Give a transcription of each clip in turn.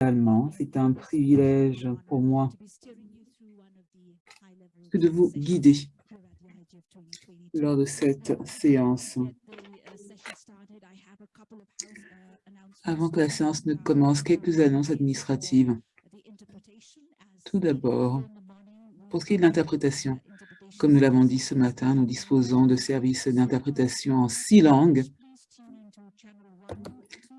C'est un privilège pour moi que de vous guider lors de cette séance. Avant que la séance ne commence, quelques annonces administratives. Tout d'abord, pour ce qui est de l'interprétation, comme nous l'avons dit ce matin, nous disposons de services d'interprétation en six langues.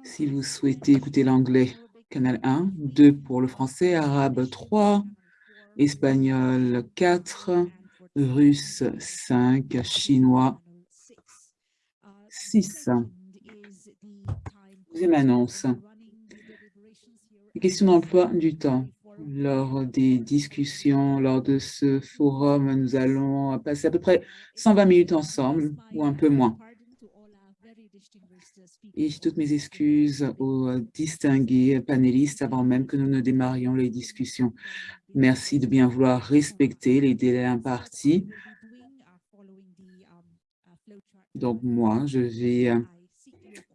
Si vous souhaitez écouter l'anglais, canal 1, 2 pour le français, arabe 3, espagnol 4, russe 5, chinois 6. Deuxième annonce. Les questions d'emploi du temps. Lors des discussions, lors de ce forum, nous allons passer à peu près 120 minutes ensemble, ou un peu moins. Et toutes mes excuses aux distingués panélistes avant même que nous ne démarrions les discussions. Merci de bien vouloir respecter les délais impartis. Donc moi, je vais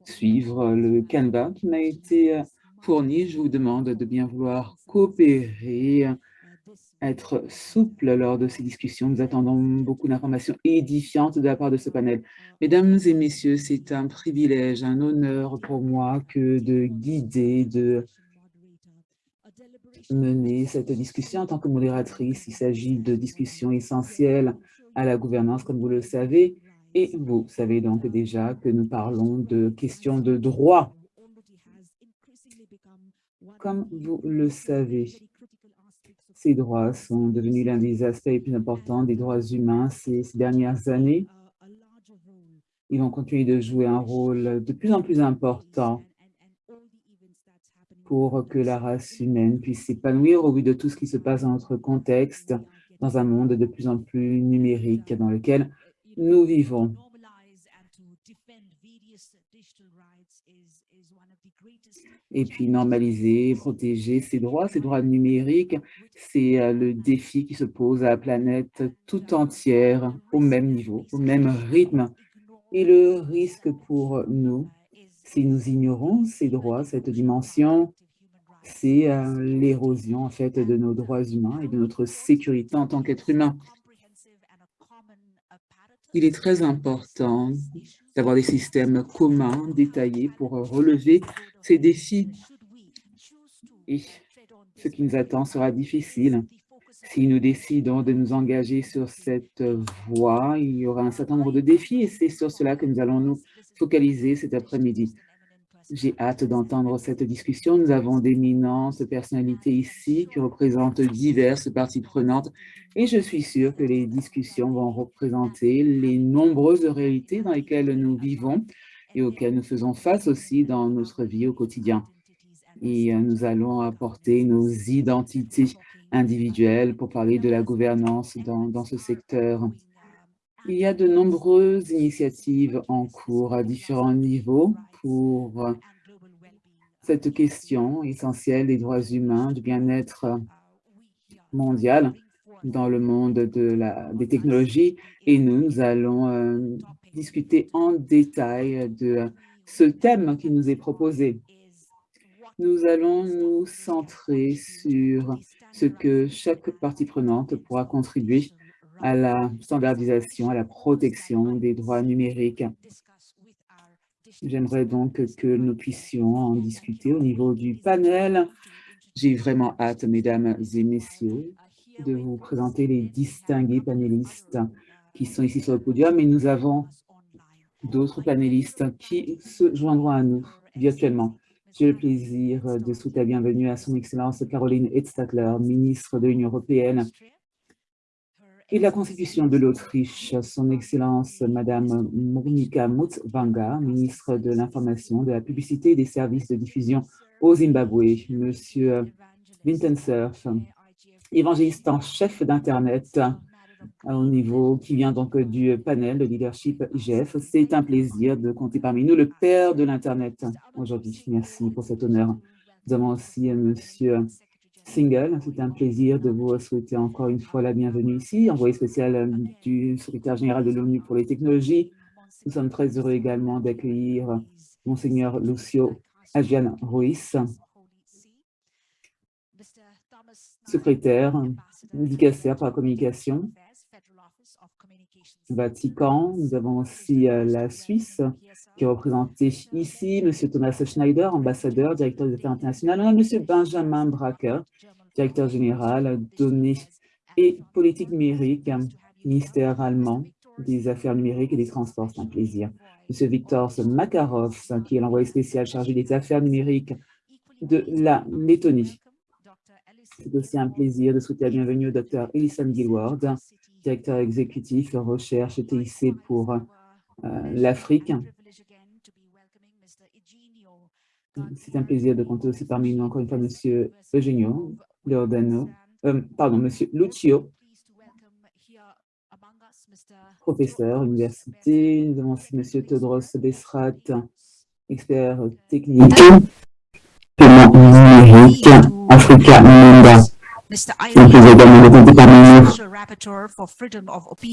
suivre le Canva qui m'a été fourni. Je vous demande de bien vouloir coopérer, être souple lors de ces discussions. Nous attendons beaucoup d'informations édifiantes de la part de ce panel. Mesdames et messieurs, c'est un privilège, un honneur pour moi que de guider, de mener cette discussion en tant que modératrice. Il s'agit de discussions essentielles à la gouvernance, comme vous le savez. Et vous savez donc déjà que nous parlons de questions de droit. Comme vous le savez, ces droits sont devenus l'un des aspects les plus importants des droits humains ces, dernières années. Ils vont continuer de jouer un rôle de plus en plus important pour que la race humaine puisse s'épanouir au vu de tout ce qui se passe dans notre contexte, dans un monde de plus en plus numérique dans lequel nous vivons. Et puis normaliser, protéger ces droits, ces droits numériques, c'est euh, le défi qui se pose à la planète tout entière au même niveau, au même rythme. Et le risque pour nous, si nous ignorons ces droits, cette dimension, c'est euh, l'érosion en fait de nos droits humains et de notre sécurité en tant qu'être humain il est très important d'avoir des systèmes communs, détaillés pour relever ces défis. Et ce qui nous attend sera difficile. Si nous décidons de nous engager sur cette voie, il y aura un certain nombre de défis et c'est sur cela que nous allons nous focaliser cet après-midi. J'ai hâte d'entendre cette discussion. Nous avons d'éminentes personnalités ici qui représentent diverses parties prenantes et je suis sûre que les discussions vont représenter les nombreuses réalités dans lesquelles nous vivons et auxquelles nous faisons face aussi dans notre vie au quotidien. Et euh, nous allons apporter nos identités individuelles pour parler de la gouvernance dans, ce secteur. Il y a de nombreuses initiatives en cours à différents niveaux pour cette question essentielle des droits humains, du bien-être mondial dans le monde de la, des technologies. Et nous, nous allons euh, discuter en détail de ce thème qui nous est proposé. Nous allons nous centrer sur ce que chaque partie prenante pourra contribuer à la standardisation, à la protection des droits numériques. J'aimerais donc que nous puissions en discuter au niveau du panel. J'ai vraiment hâte, mesdames et messieurs, de vous présenter les distingués panélistes qui sont ici sur le podium et nous avons d'autres panélistes qui se joindront à nous virtuellement. J'ai le plaisir de souhaiter la bienvenue à son Excellence Caroline Edstadler, ministre de l'Union européenne et la Constitution de l'Autriche, son Excellence Madame Monika Mutsvanga, ministre de l'Information, de la Publicité et des Services de diffusion au Zimbabwe, Monsieur Surf, évangéliste en chef d'Internet au niveau qui vient donc du panel de leadership IGF. C'est un plaisir de compter parmi nous le père de l'Internet aujourd'hui. Merci pour cet honneur. Nous avons aussi Monsieur Single. C'est un plaisir de vous souhaiter encore une fois la bienvenue ici, envoyé spécial euh, du secrétaire général de l'ONU pour les technologies. Nous sommes très heureux également d'accueillir Monseigneur Lucio Adrian Ruiz, secrétaire, dicaster pour la communication, Vatican. Nous avons aussi euh, la Suisse qui est représentée ici, M. Thomas Schneider, ambassadeur, directeur des affaires internationales, M. Benjamin Bracker, directeur général, données et politique numérique, ministère allemand des affaires numériques et des transports. C'est un plaisir. M. Viktor Makarov, qui est l'envoyé spécial chargé des affaires numériques de la Lettonie. C'est aussi un plaisir de souhaiter la bienvenue au Dr. Elison Gilward, directeur exécutif recherche TIC pour euh, l'Afrique. C'est un plaisir de compter aussi parmi nous encore une fois M. Eugenio Leordano, euh, pardon, M. Lucio, professeur université. Nous avons aussi M. Todros Besrat, expert technique, paiement numérique, Africa. Nous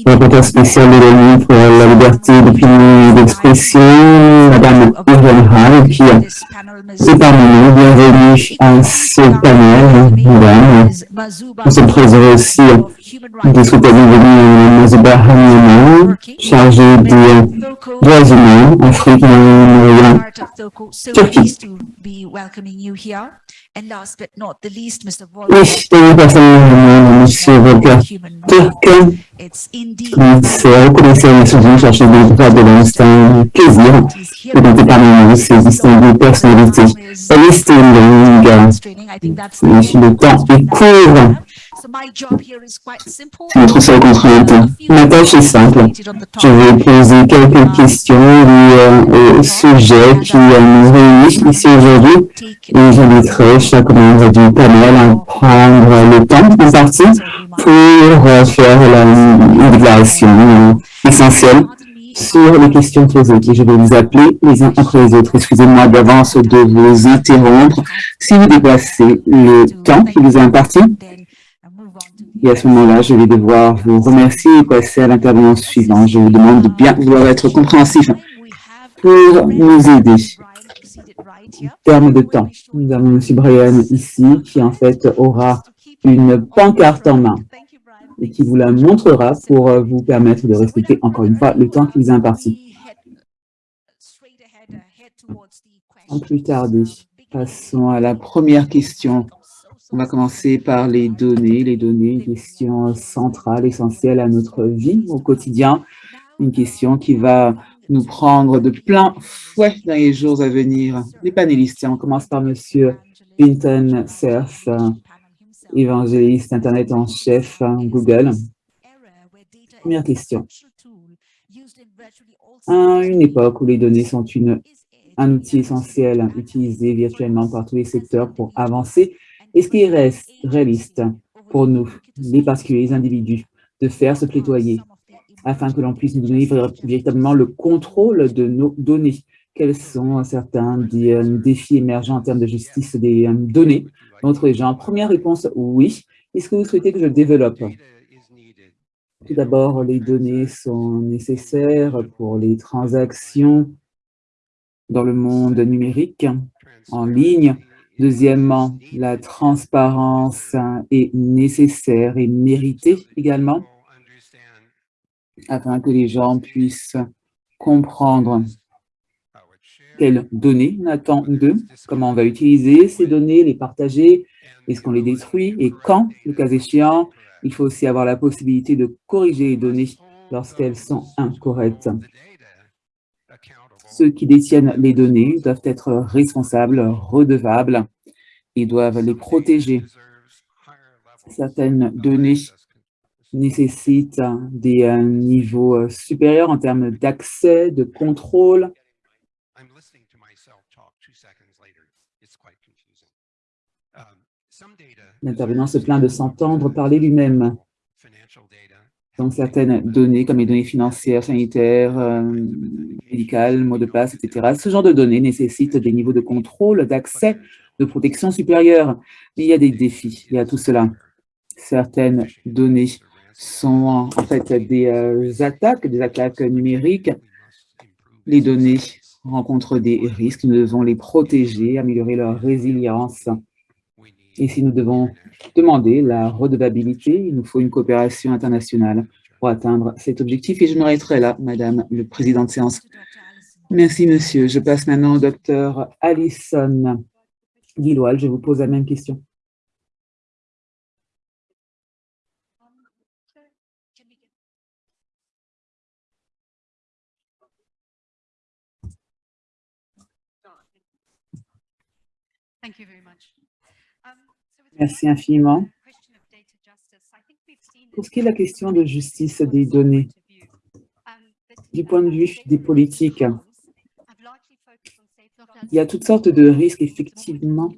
rapporteur spécial de l'ONU pour la liberté d'opinion et d'expression, Madame Irene qui est parmi nous. Bienvenue à ce panel, Madame. Nous sommes très heureux aussi de souhaiter la bienvenue à Mazouba Hamiyama, chargée des droits humains, Afrique, Moyen-Orient, Turquie. Oui, dernière personne, M. Volker Turk, commissaire des Nations Unies chargé des droits de l'homme. C'est un plaisir de parmi nous ces distinguées personnalités. La liste est longue, le temps est court. C'est notre seule contrainte. Ma tâche est simple. Je vais poser quelques questions liées au sujet qui nous réunit ici aujourd'hui et j'inviterai chaque membre du panel à prendre le temps en partie pour faire la, déclaration essentielle sur les questions posées. Je vais vous appeler les uns après les autres. Excusez-moi d'avance de vous interrompre si vous dépassez le temps qui vous est imparti. Et à ce moment-là, je vais devoir vous remercier et passer à l'intervention suivante. Je vous demande de bien vouloir être compréhensif pour nous aider. En termes de temps, nous avons M. Brian ici qui en fait aura une pancarte en main et qui vous la montrera pour vous permettre de respecter encore une fois le temps qui vous est imparti. Sans plus tarder, passons à la première question on va commencer par les données. Les données, une question centrale, essentielle à notre vie au quotidien. Une question qui va nous prendre de plein fouet dans les jours à venir. Les panélistes, on commence par M. Vinton Cerf, évangéliste Internet en chef Google. Première question. À une époque où les données sont une, un outil essentiel utilisé virtuellement par tous les secteurs pour avancer, est-ce qu'il reste réaliste pour nous, les particuliers, les individus, de faire se plaidoyer afin que l'on puisse nous donner véritablement le contrôle de nos données? Quels sont certains des euh, défis émergents en termes de justice des euh, données entre les gens? Première réponse, oui. Est-ce que vous souhaitez que je développe? Tout d'abord, les données sont nécessaires pour les transactions dans le monde numérique, en ligne, Deuxièmement, la transparence est nécessaire et méritée également, afin que les gens puissent comprendre quelles données on attend d'eux, comment on va utiliser ces données, les partager, est-ce qu'on les détruit et quand, le cas échéant, il faut aussi avoir la possibilité de corriger les données lorsqu'elles sont incorrectes. Ceux qui détiennent les données doivent être responsables, redevables et doivent les protéger. Certaines données nécessitent des euh, niveaux euh, supérieurs en termes d'accès, de contrôle. L'intervenant se plaint de s'entendre parler lui-même. Donc, certaines données, comme les données financières, sanitaires, euh, médicales, mots de passe, etc., ce genre de données nécessitent des niveaux de contrôle, d'accès, de protection supérieure. il y a des défis, il y a tout cela. Certaines données sont en fait des euh, attaques, des attaques numériques. Les données rencontrent des risques, nous devons les protéger, améliorer leur résilience. Et si nous devons demander la redevabilité, il nous faut une coopération internationale pour atteindre cet objectif. Et je m'arrêterai là, Madame le Président de séance. Merci, Monsieur. Je passe maintenant au docteur Alison Guilloal. Je vous pose la même question. Um, Merci infiniment. Pour ce qui est de la question de justice des données, du point de vue des politiques, il y a toutes sortes de risques, effectivement.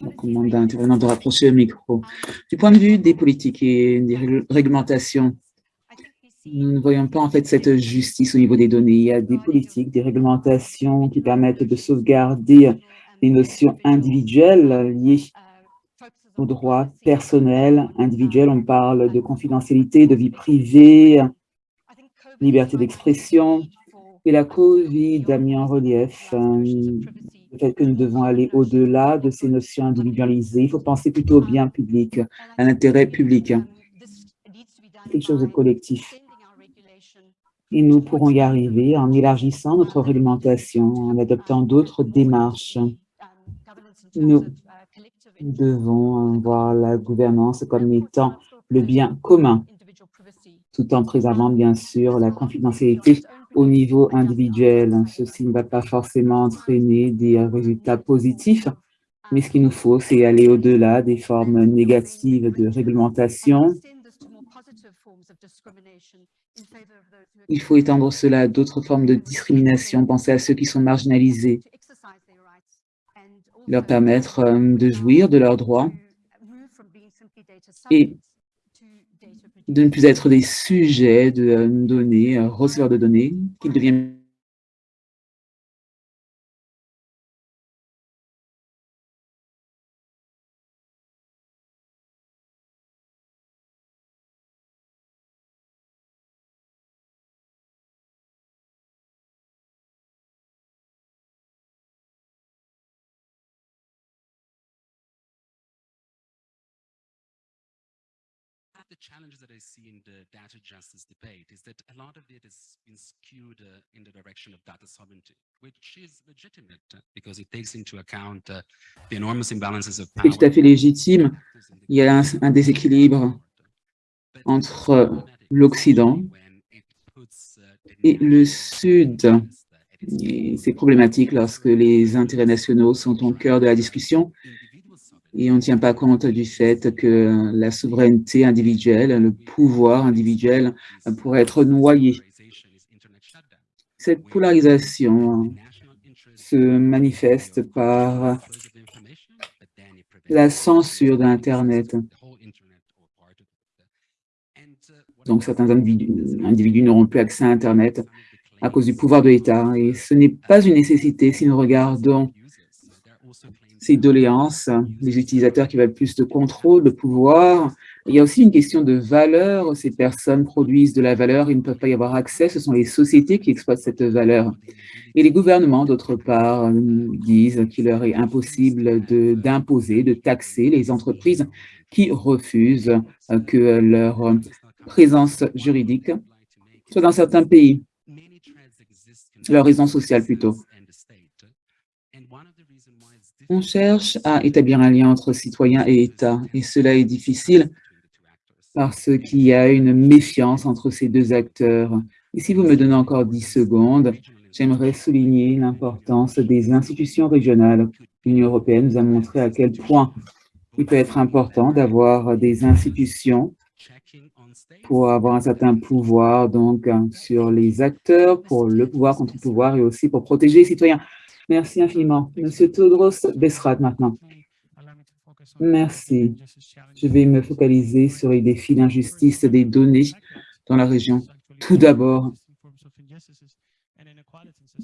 On commande d'intervenant de rapprocher le micro. Du point de vue des politiques et des réglementations, nous ne voyons pas en fait cette justice au niveau des données. Il y a des politiques, des réglementations qui permettent de sauvegarder les notions individuelles liées aux droits personnels, individuels. On parle de confidentialité, de vie privée, liberté d'expression. Et la COVID a mis en relief euh, le fait que nous devons aller au-delà de ces notions individualisées. Il faut penser plutôt au bien public, à l'intérêt public, quelque chose de collectif. Et nous pourrons y arriver en élargissant notre réglementation, en adoptant d'autres démarches. Nous devons voir la gouvernance comme étant le bien commun, tout en préservant bien sûr la confidentialité au niveau individuel. Ceci ne va pas forcément entraîner des résultats positifs, mais ce qu'il nous faut, c'est aller au-delà des formes négatives de réglementation. Il faut étendre cela à d'autres formes de discrimination, penser à ceux qui sont marginalisés, leur permettre euh, de jouir de leurs droits et de ne plus être des sujets de euh, données, euh, receveurs de données, qu'ils deviennent challenges that I see in the data justice debate is that a lot of it has been skewed uh, in the direction of data sovereignty, which is legitimate uh, because it takes into account uh, the enormous imbalances of power. C'est tout à fait légitime. Il y a un, un déséquilibre entre l'Occident et le Sud. C'est problématique lorsque les intérêts nationaux sont au cœur de la discussion et on ne tient pas compte du fait que la souveraineté individuelle, le pouvoir individuel pourrait être noyé. Cette polarisation se manifeste par la censure de l'Internet. Donc, certains individus n'auront plus accès à Internet à cause du pouvoir de l'État. Et ce n'est pas une nécessité si nous regardons ces doléances, les utilisateurs qui veulent plus de contrôle, de pouvoir. Il y a aussi une question de valeur. Ces personnes produisent de la valeur, ils ne peuvent pas y avoir accès. Ce sont les sociétés qui exploitent cette valeur. Et les gouvernements, d'autre part, disent qu'il leur est impossible d'imposer, de, taxer les entreprises qui refusent que leur présence juridique soit dans certains pays, leur raison sociale plutôt. On cherche à établir un lien entre citoyens et État, et cela est difficile parce qu'il y a une méfiance entre ces deux acteurs. Et si vous me donnez encore 10 secondes, j'aimerais souligner l'importance des institutions régionales. L'Union européenne nous a montré à quel point il peut être important d'avoir des institutions pour avoir un certain pouvoir donc sur les acteurs, pour le pouvoir contre le pouvoir et aussi pour protéger les citoyens. Merci infiniment. Monsieur Todros Besrat maintenant. Merci. Je vais me focaliser sur les défis d'injustice des données dans la région. Tout d'abord,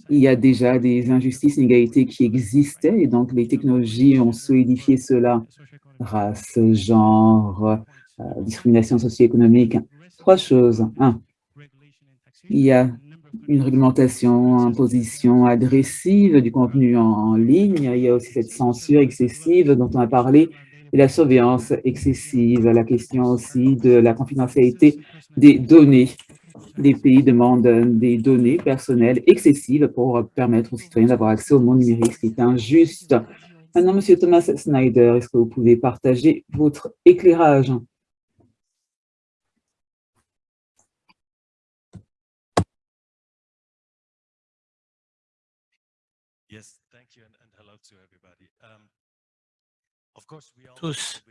il y a déjà des injustices, inégalités qui existaient et donc les technologies ont solidifié cela. Race, genre, euh, discrimination socio-économique. Trois choses. Un, il y a une réglementation, imposition agressive du contenu en, ligne. Il y a aussi cette censure excessive dont on a parlé et la surveillance excessive, la question aussi de la confidentialité des données. Les pays demandent des données personnelles excessives pour permettre aux citoyens d'avoir accès au monde numérique, ce qui est injuste. Maintenant, Monsieur Thomas Snyder, est-ce que vous pouvez partager votre éclairage? Tous.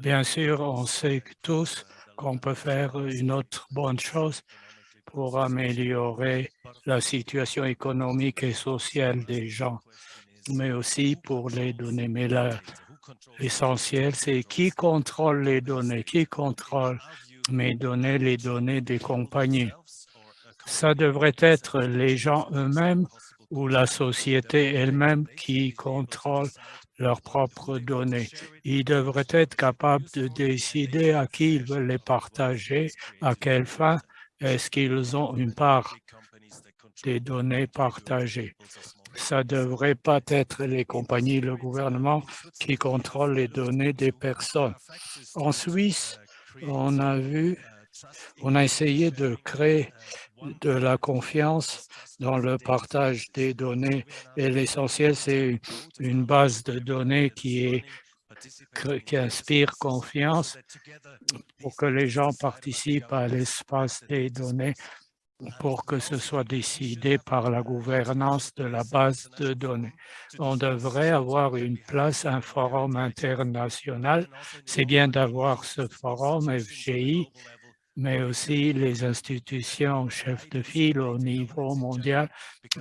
Bien sûr, on sait tous qu'on peut faire une autre bonne chose pour améliorer la situation économique et sociale des gens, mais aussi pour les données. Mais l'essentiel, c'est qui contrôle les données, qui contrôle mes données, les données des compagnies. Ça devrait être les gens eux-mêmes ou la société elle-même qui contrôle leurs propres données. Ils devraient être capables de décider à qui ils veulent les partager, à quelle fin, est-ce qu'ils ont une part des données partagées. Ça ne devrait pas être les compagnies, le gouvernement qui contrôlent les données des personnes. En Suisse, on a vu, on a essayé de créer de la confiance dans le partage des données. Et l'essentiel, c'est une base de données qui, est, qui inspire confiance pour que les gens participent à l'espace des données pour que ce soit décidé par la gouvernance de la base de données. On devrait avoir une place, un forum international. C'est bien d'avoir ce forum FGI mais aussi les institutions chefs de file au niveau mondial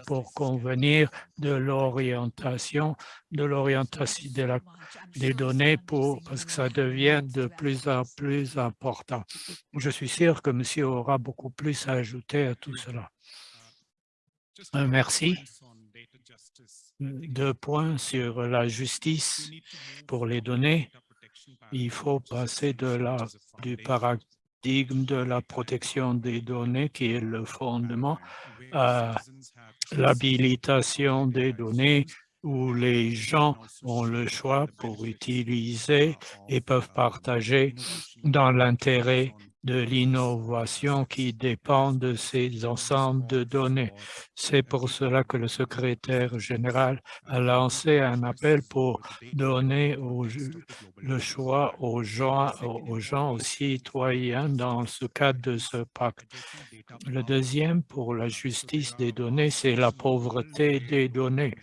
pour convenir de l'orientation, de l'orientation de des données pour, parce que ça devient de plus en plus important. Je suis sûr que monsieur aura beaucoup plus à ajouter à tout cela. Euh, merci. Deux points sur la justice pour les données. Il faut passer de la, du de la protection des données qui est le fondement à l'habilitation des données où les gens ont le choix pour utiliser et peuvent partager dans l'intérêt de l'innovation qui dépend de ces ensembles de données. C'est pour cela que le secrétaire général a lancé un appel pour donner le choix aux gens, aux gens, citoyens dans ce cadre de ce pacte. Le deuxième, pour la justice des données, c'est la pauvreté des données.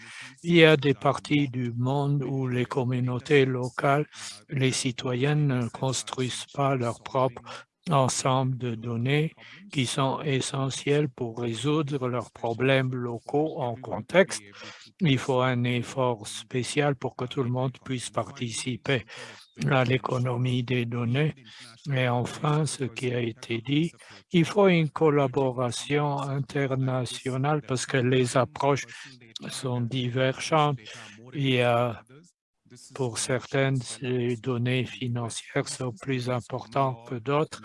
Il y a des parties du monde où les communautés locales, les citoyens ne construisent pas leur propre ensemble de données qui sont essentielles pour résoudre leurs problèmes locaux en contexte. Il faut un effort spécial pour que tout le monde puisse participer à l'économie des données. Et enfin, ce qui a été dit, il faut une collaboration internationale parce que les approches sont divergentes. Il y a pour certaines, les données financières sont plus importantes que d'autres.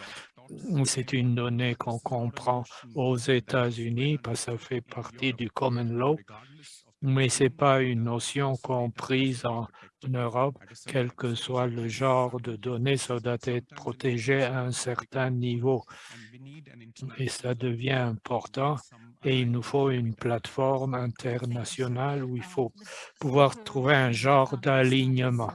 C'est une donnée qu'on comprend aux États-Unis parce que ça fait partie du common law, mais ce n'est pas une notion comprise en Europe, quel que soit le genre de données, ça doit être protégé à un certain niveau. Et ça devient important et il nous faut une plateforme internationale où il faut pouvoir trouver un genre d'alignement.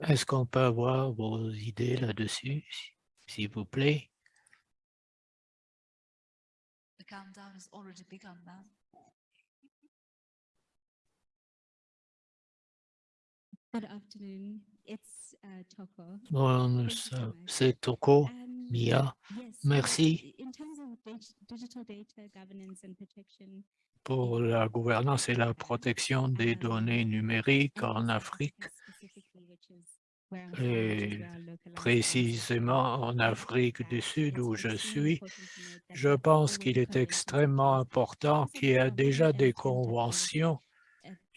Est-ce qu'on peut avoir vos idées là-dessus, s'il vous plaît? Bon, c'est Toko. Mia, merci pour la gouvernance et la protection des données numériques en Afrique et précisément en Afrique du Sud où je suis, je pense qu'il est extrêmement important qu'il y ait déjà des conventions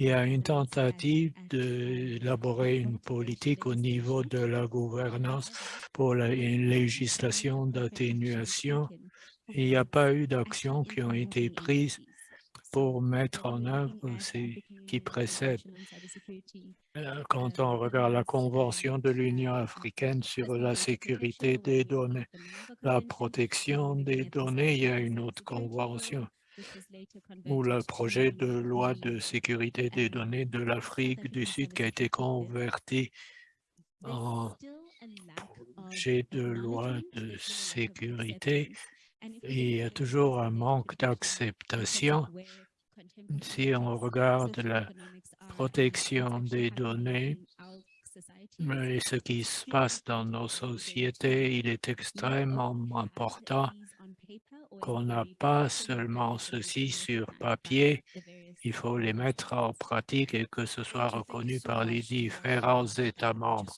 il y a une tentative d'élaborer une politique au niveau de la gouvernance pour la, une législation d'atténuation. Il n'y a pas eu d'actions qui ont été prises pour mettre en œuvre ce qui précède. Euh, quand on regarde la Convention de l'Union africaine sur la sécurité des données, la protection des données, il y a une autre convention ou le projet de loi de sécurité des données de l'Afrique du Sud qui a été converti en projet de loi de sécurité. il y a toujours un manque d'acceptation si on regarde la protection des données. et ce qui se passe dans nos sociétés, il est extrêmement important qu'on n'a pas seulement ceci sur papier, il faut les mettre en pratique et que ce soit reconnu par les différents États membres.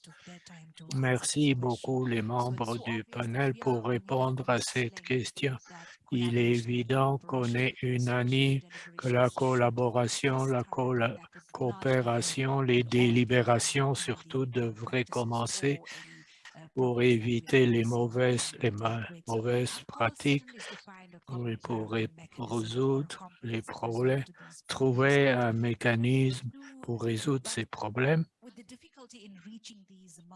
Merci beaucoup les membres du panel pour répondre à cette question. Il est évident qu'on est unanime que la collaboration, la coopération, les délibérations surtout devraient commencer pour éviter les mauvaises, pratiques pour résoudre les problèmes, trouver un mécanisme pour résoudre ces problèmes.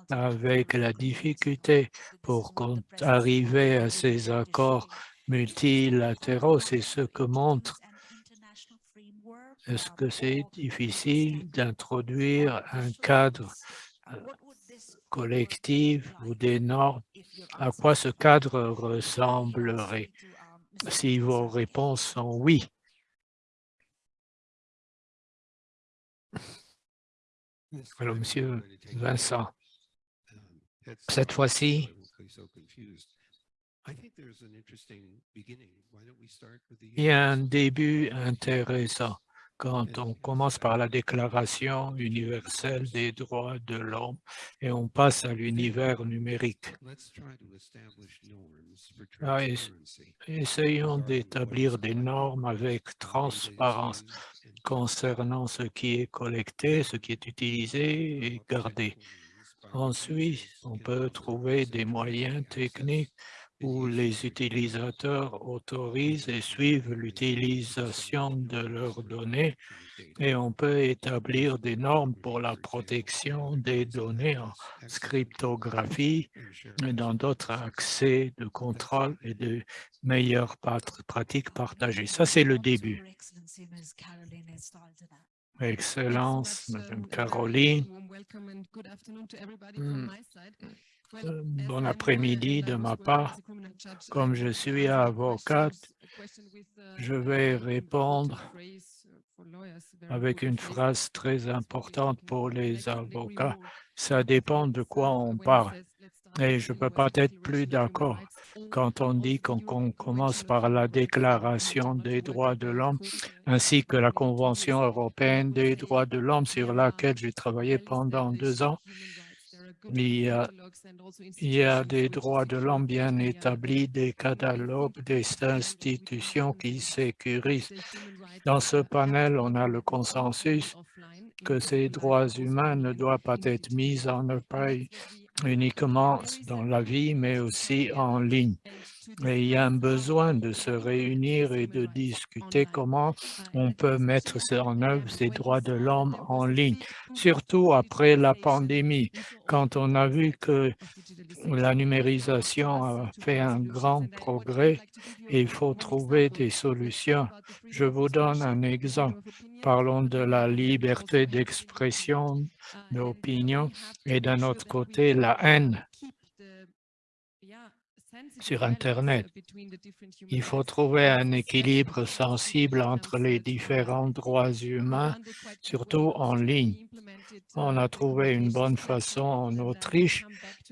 Avec la difficulté pour arriver à ces accords multilatéraux, c'est ce que montre est-ce que c'est difficile d'introduire un cadre euh, collective ou des normes, à quoi ce cadre ressemblerait? Si vos réponses sont oui. Alors, Monsieur Vincent, cette fois-ci, il y a un début intéressant quand on commence par la Déclaration universelle des droits de l'homme et on passe à l'univers numérique. Ah, essayons d'établir des normes avec transparence concernant ce qui est collecté, ce qui est utilisé et gardé. Ensuite, on peut trouver des moyens techniques où les utilisateurs autorisent et suivent l'utilisation de leurs données et on peut établir des normes pour la protection des données en cryptographie et dans d'autres accès de contrôle et de meilleures pratiques partagées. Ça, c'est le début. Excellence, Madame Caroline. Euh, bon après-midi de ma part. Comme je suis avocate, je vais répondre avec une phrase très importante pour les avocats. Ça dépend de quoi on parle. Et je ne peux pas être plus d'accord quand on dit qu'on commence par la Déclaration des droits de l'homme ainsi que la Convention européenne des droits de l'homme sur laquelle j'ai travaillé pendant deux ans il y, a, des droits de l'homme bien établis, des catalogues, des institutions qui sécurisent. Dans ce panel, on a le consensus que ces droits humains ne doivent pas être mis en œuvre uniquement dans la vie, mais aussi en ligne. Il y a un besoin de se réunir et de discuter comment on peut mettre en œuvre ces droits de l'homme en ligne, surtout après la pandémie, quand on a vu que la numérisation a fait un grand progrès il faut trouver des solutions. Je vous donne un exemple. Parlons de la liberté d'expression, d'opinion et d'un autre côté, la haine sur Internet. Il faut trouver un équilibre sensible entre les différents droits humains, surtout en ligne. On a trouvé une bonne façon en Autriche.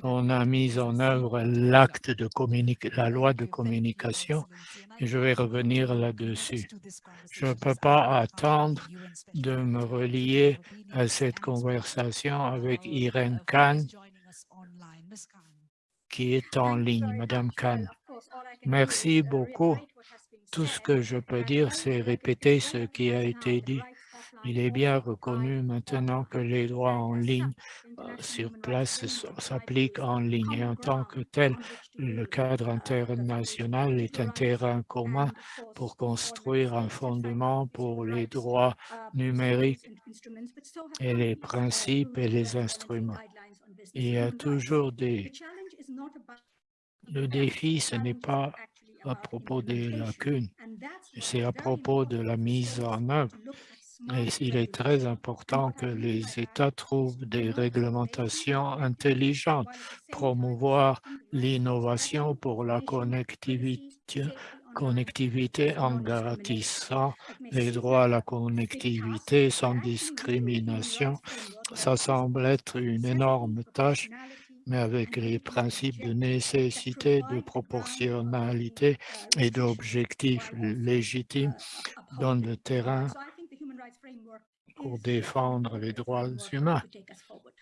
On a mis en œuvre l'acte de la loi de communication. Et je vais revenir là-dessus. Je ne peux pas attendre de me relier à cette conversation avec Irène Kahn qui est en ligne. Madame Khan, merci beaucoup. Tout ce que je peux dire, c'est répéter ce qui a été dit. Il est bien reconnu maintenant que les droits en ligne euh, sur place s'appliquent en ligne et en tant que tel, le cadre international est un terrain commun pour construire un fondement pour les droits numériques et les principes et les instruments. Il y a toujours des... Le défi, ce n'est pas à propos des lacunes, c'est à propos de la mise en œuvre. Et il est très important que les États trouvent des réglementations intelligentes, promouvoir l'innovation pour la connectivité, connectivité en garantissant les droits à la connectivité sans discrimination. Ça semble être une énorme tâche mais avec les principes de nécessité, de proportionnalité et d'objectifs légitimes dans le terrain pour défendre les droits humains.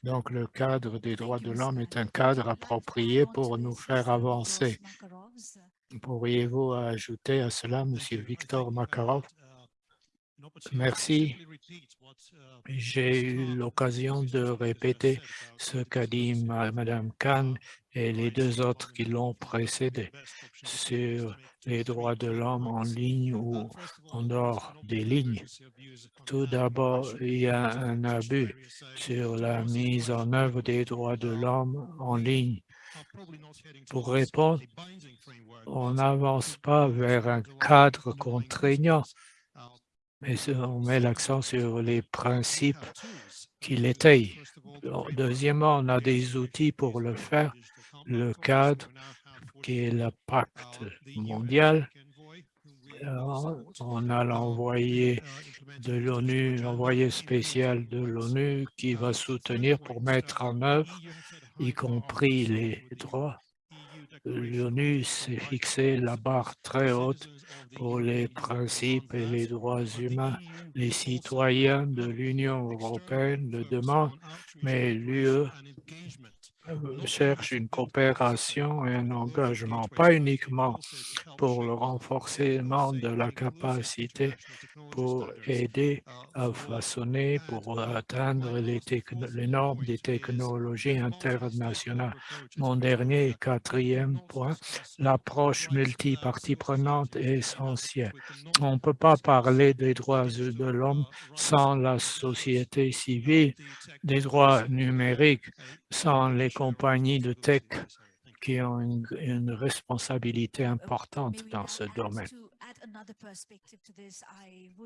Donc, le cadre des droits de l'homme est un cadre approprié pour nous faire avancer. Pourriez-vous ajouter à cela, M. Victor Makarov? Merci. J'ai eu l'occasion de répéter ce qu'a dit Mme Khan et les deux autres qui l'ont précédé sur les droits de l'homme en ligne ou en dehors des lignes. Tout d'abord, il y a un abus sur la mise en œuvre des droits de l'homme en ligne. Pour répondre, on n'avance pas vers un cadre contraignant mais on met l'accent sur les principes qui l'étayent. Deuxièmement, on a des outils pour le faire, le cadre qui est le pacte mondial. on a l'envoyé de l'ONU, l'envoyé spécial de l'ONU qui va soutenir pour mettre en œuvre, y compris les droits l'ONU s'est fixé la barre très haute pour les principes et les droits humains. Les citoyens de l'Union européenne le demandent, mais l'UE cherche une coopération et un engagement, pas uniquement pour le renforcement de la capacité pour aider à façonner, pour atteindre les, normes des technologies internationales. Mon dernier et quatrième point, l'approche multipartie prenante est essentielle. On ne peut pas parler des droits de l'homme sans la société civile, des droits numériques, sans les compagnies de tech qui ont une, responsabilité importante dans ce domaine.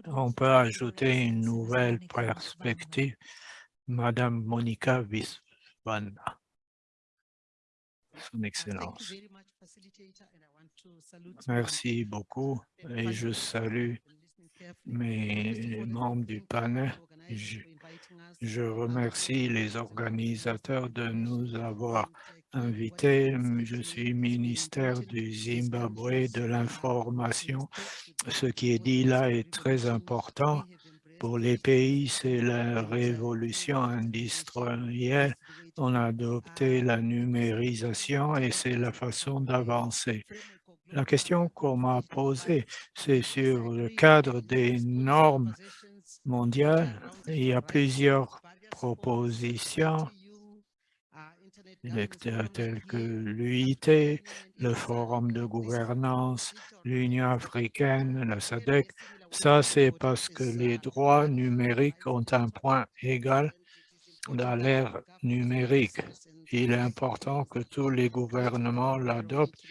On peut ajouter une nouvelle perspective, Madame Monica Visvana. Son Excellence. Merci beaucoup et je salue mes membres du panel. Je, remercie les organisateurs de nous avoir invités. Je suis ministère du Zimbabwe de l'information. Ce qui est dit là est très important. Pour les pays, c'est la révolution industrielle. On a adopté la numérisation et c'est la façon d'avancer. La question qu'on m'a posée, c'est sur le cadre des normes mondiales. Il y a plusieurs propositions telles que l'UIT, le Forum de gouvernance, l'Union africaine, la SADC. Ça, c'est parce que les droits numériques ont un point égal dans l'ère numérique. Il est important que tous les gouvernements l'adoptent.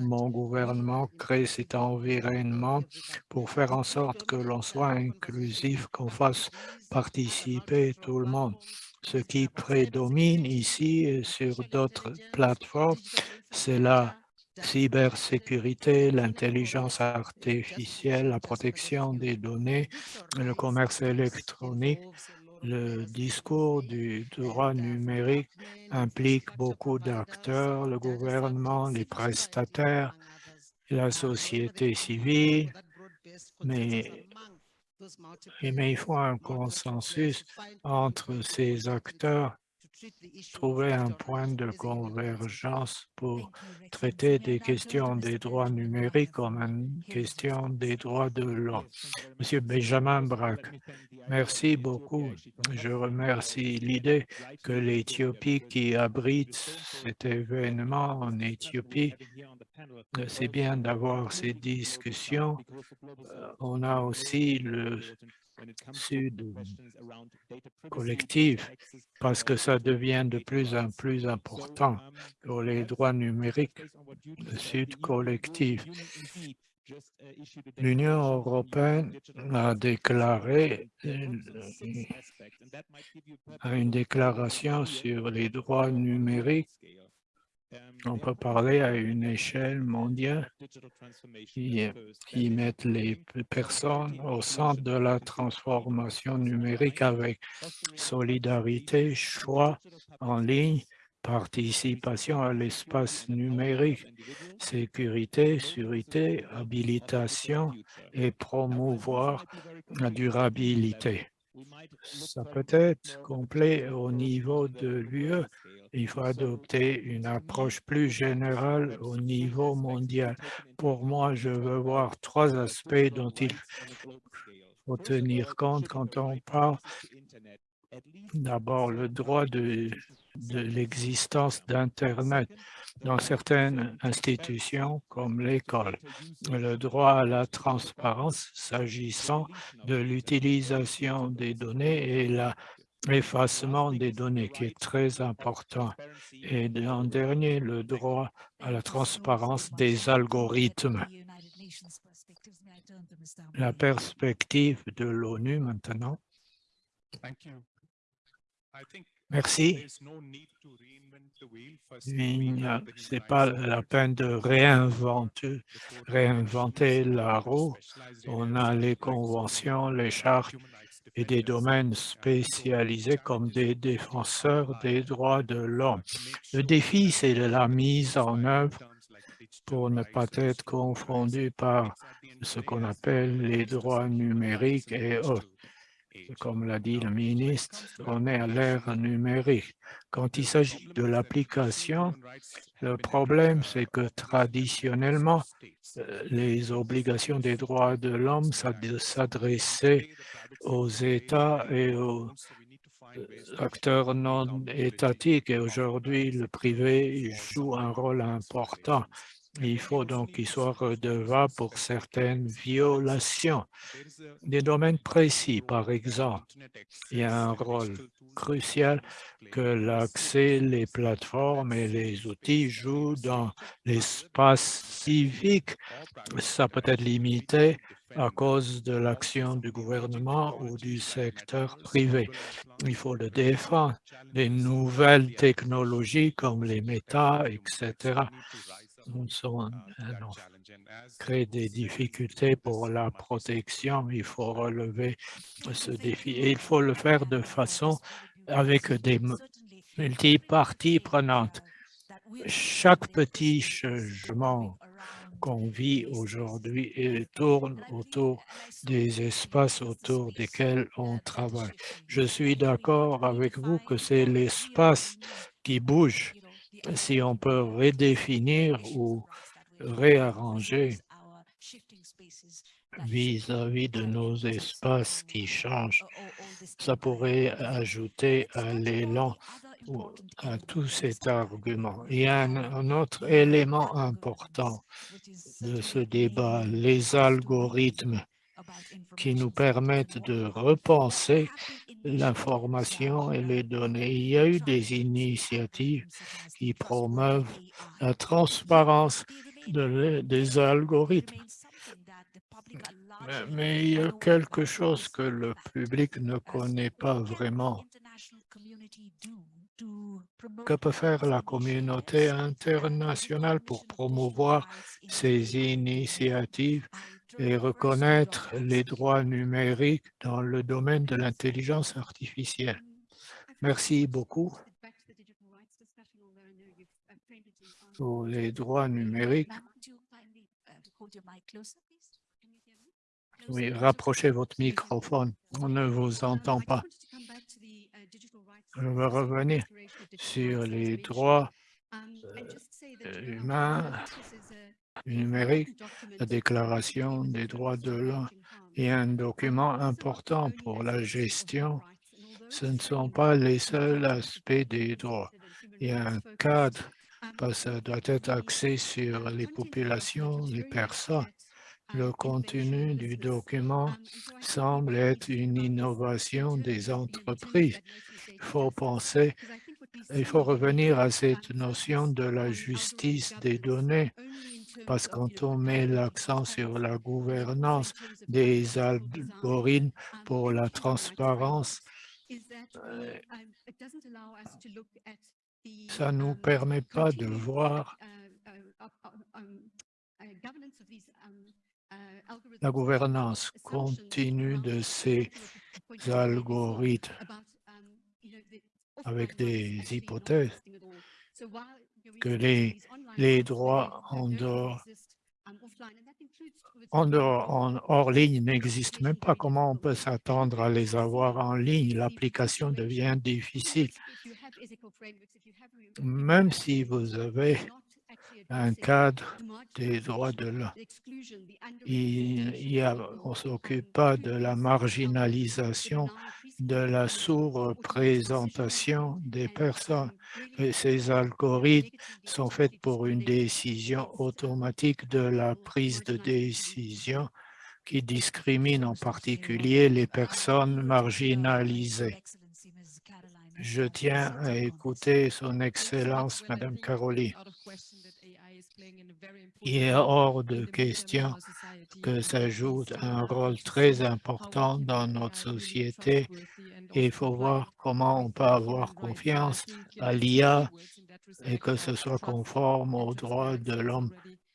Mon gouvernement crée cet environnement pour faire en sorte que l'on soit inclusif, qu'on fasse participer tout le monde. Ce qui prédomine ici et sur d'autres plateformes, c'est la cybersécurité, l'intelligence artificielle, la protection des données, le commerce électronique, le discours du droit numérique implique beaucoup d'acteurs, le gouvernement, les prestataires, la société civile, mais, il faut un consensus entre ces acteurs trouver un point de convergence pour traiter des questions des droits numériques comme une question des droits de l'homme. Monsieur Benjamin Braque, merci beaucoup. Je remercie l'idée que l'Éthiopie qui abrite cet événement en Éthiopie, c'est bien d'avoir ces discussions. Euh, on a aussi le sud collectif parce que ça devient de plus en plus important pour les droits numériques, le sud collectif. L'Union européenne a déclaré une déclaration sur les droits numériques on peut parler à une échelle mondiale qui, qui mettent les personnes au centre de la transformation numérique avec solidarité, choix en ligne, participation à l'espace numérique, sécurité, sûreté, habilitation et promouvoir la durabilité. Ça peut être complet au niveau de l'UE, il faut adopter une approche plus générale au niveau mondial. Pour moi, je veux voir trois aspects dont il faut tenir compte quand on parle. D'abord, le droit de, de l'existence d'Internet dans certaines institutions comme l'école, le droit à la transparence s'agissant de l'utilisation des données et l'effacement des données qui est très important. Et en dernier, le droit à la transparence des algorithmes. La perspective de l'ONU maintenant. Merci. Ce n'est pas la peine de réinventer, réinventer la roue. On a les conventions, les chartes et des domaines spécialisés comme des défenseurs des droits de l'homme. Le défi, c'est de la mise en œuvre pour ne pas être confondu par ce qu'on appelle les droits numériques et autres. Comme l'a dit le ministre, on est à l'ère numérique. Quand il s'agit de l'application, le problème, c'est que traditionnellement, euh, les obligations des droits de l'homme s'adressaient aux États et aux euh, acteurs non étatiques. Et aujourd'hui, le privé joue un rôle important. Il faut donc qu'il soit redevable pour certaines violations. Des domaines précis, par exemple, il y a un rôle crucial que l'accès, les plateformes et les outils jouent dans l'espace civique. Ça peut être limité à cause de l'action du gouvernement ou du secteur privé. Il faut le défendre. Les nouvelles technologies comme les méta, etc., sont, créent des difficultés pour la protection. Il faut relever ce défi et il faut le faire de façon avec des multiparties prenantes. Chaque petit changement qu'on vit aujourd'hui tourne autour des espaces autour desquels on travaille. Je suis d'accord avec vous que c'est l'espace qui bouge. Si on peut redéfinir ou réarranger vis-à-vis de nos espaces qui changent, ça pourrait ajouter à l'élan à tout cet argument. Il y a un, autre élément important de ce débat, les algorithmes qui nous permettent de repenser l'information et les données. Il y a eu des initiatives qui promeuvent la transparence des algorithmes. mais, il y a quelque chose que le public ne connaît pas vraiment. Que peut faire la communauté internationale pour promouvoir ces initiatives et reconnaître les droits numériques dans le domaine de l'intelligence artificielle? Merci beaucoup pour les droits numériques. Oui, rapprochez votre microphone, on ne vous entend pas. Je veux revenir sur les droits euh, humains numériques, la Déclaration des droits de l'homme est un document important pour la gestion. Ce ne sont pas les seuls aspects des droits. Il y a un cadre, parce que ça doit être axé sur les populations, les personnes. Le contenu du document semble être une innovation des entreprises. Il faut penser, il faut revenir à cette notion de la justice des données, parce que quand on met l'accent sur la gouvernance des algorithmes pour la transparence, ça ne nous permet pas de voir la gouvernance continue de ces algorithmes avec des hypothèses que les, les droits en dehors, en, dehors, en hors ligne n'existent même pas. Comment on peut s'attendre à les avoir en ligne? L'application devient difficile. Même si vous avez un cadre des droits de l'homme. Il, on ne s'occupe pas de la marginalisation, de la sous-représentation des personnes. Et ces algorithmes sont faits pour une décision automatique de la prise de décision qui discrimine en particulier les personnes marginalisées. Je tiens à écouter son Excellence, Madame Caroline. Il est hors de question que ça joue un rôle très important dans notre société et il faut voir comment on peut avoir confiance à l'IA et que ce soit conforme aux droits de l'homme.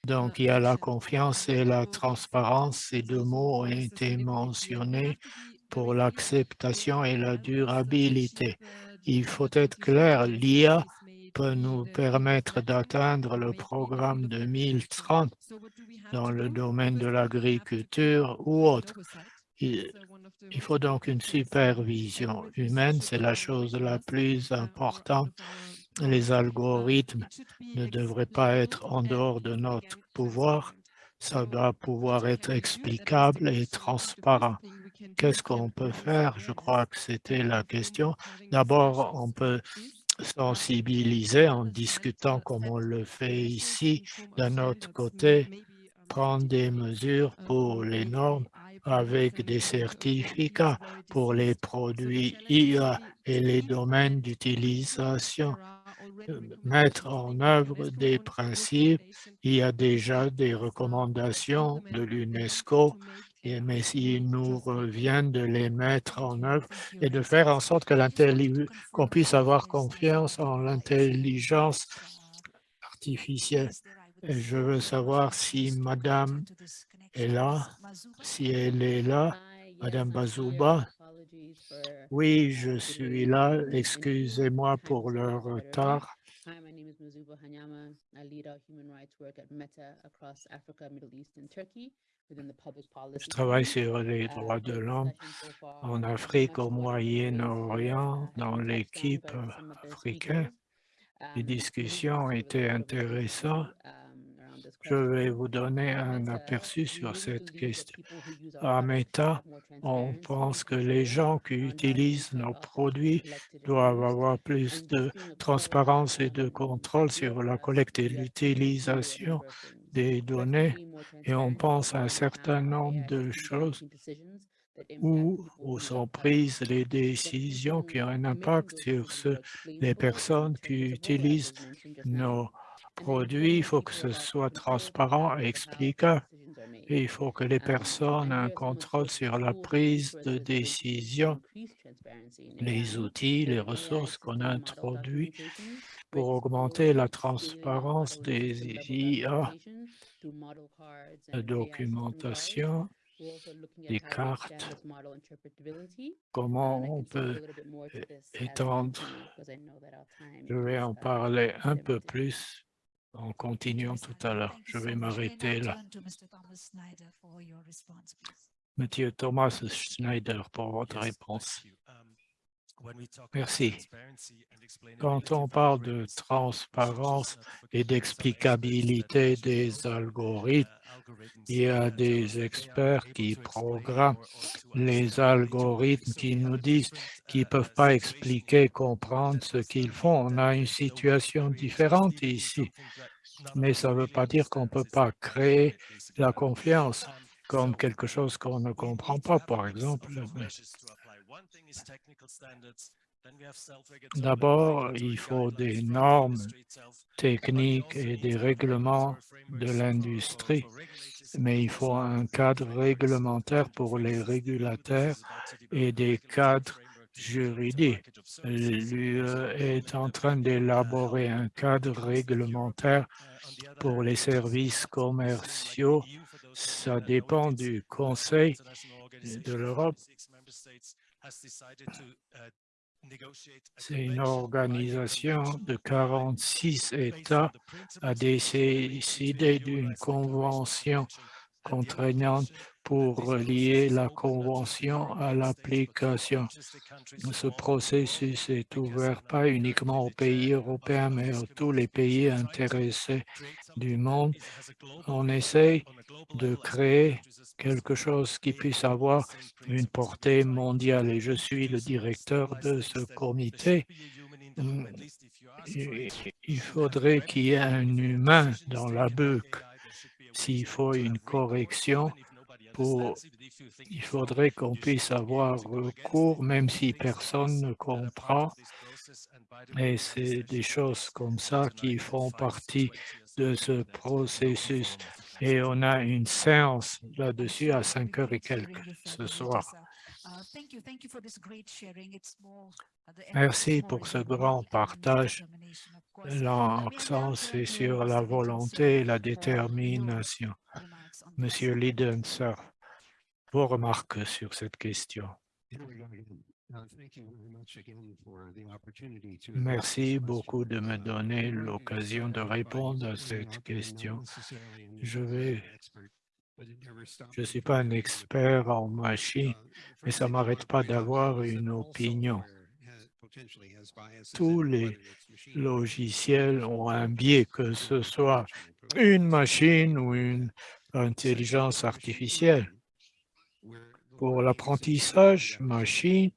Donc, il y a la confiance et la transparence. Ces deux mots ont été mentionnés pour l'acceptation et la durabilité. Il faut être clair, l'IA peut nous permettre d'atteindre le programme 2030 dans le domaine de l'agriculture ou autre. Il, il faut donc une supervision humaine, c'est la chose la plus importante. Les algorithmes ne devraient pas être en dehors de notre pouvoir. Ça doit pouvoir être explicable et transparent. Qu'est-ce qu'on peut faire? Je crois que c'était la question. D'abord, on peut sensibiliser en discutant comme on le fait ici. D'un autre côté, prendre des mesures pour les normes avec des certificats pour les produits IA et les domaines d'utilisation. Mettre en œuvre des principes. Il y a déjà des recommandations de l'UNESCO mais s'il nous revient de les mettre en œuvre et de faire en sorte qu'on puisse avoir confiance en l'intelligence artificielle. je veux savoir si Madame est là, si elle est là, Madame Bazouba. Oui, je suis là. Excusez-moi pour le retard. Je travaille sur les uh, droits de l'homme en Afrique, au Moyen-Orient, dans l'équipe africaine. Les um, discussions étaient intéressantes. Je vais vous donner un aperçu sur cette question. À Meta, on pense que les gens qui utilisent nos produits doivent avoir plus de transparence et de contrôle sur la collecte et l'utilisation des données et on pense à un certain nombre de choses où, sont prises les décisions qui ont un impact sur les personnes qui utilisent nos produits. Il faut que ce soit transparent et explicable. Et il faut que les personnes aient un contrôle sur la prise de décision, les outils, les ressources qu'on a introduits pour augmenter la transparence des IA, la documentation, les cartes, comment on peut étendre? Je vais en parler un peu plus en continuant tout à l'heure. Je vais m'arrêter là. Monsieur Thomas Schneider, pour votre réponse. Merci. Quand on parle de transparence et d'explicabilité des algorithmes, il y a des experts qui programment les algorithmes qui nous disent qu'ils ne peuvent pas expliquer, comprendre ce qu'ils font. On a une situation différente ici, mais ça ne veut pas dire qu'on ne peut pas créer la confiance comme quelque chose qu'on ne comprend pas, par exemple. D'abord, il faut des normes techniques et des règlements de l'industrie, mais il faut un cadre réglementaire pour les régulateurs et des cadres juridiques. L'UE est en train d'élaborer un cadre réglementaire pour les services commerciaux. Ça dépend du Conseil de l'Europe c'est une organisation de 46 États a décidé d'une convention contraignante pour lier la convention à l'application. Ce processus est ouvert pas uniquement aux pays européens, mais à tous les pays intéressés du monde. On essaye de créer quelque chose qui puisse avoir une portée mondiale et je suis le directeur de ce comité. Il faudrait qu'il y ait un humain dans la boucle. S'il faut une correction, il faudrait qu'on puisse avoir recours, même si personne ne comprend. Et c'est des choses comme ça qui font partie de ce processus et on a une séance là-dessus à 5 heures et quelques ce soir. Merci pour ce grand partage. L'accent, c'est sur la volonté et la détermination. Monsieur Lidenser, vos remarques sur cette question. Merci beaucoup de me donner l'occasion de répondre à cette question. Je ne suis pas un expert en machine, mais ça ne m'arrête pas d'avoir une opinion. Tous les logiciels ont un biais, que ce soit une machine ou une intelligence artificielle. Pour l'apprentissage machine,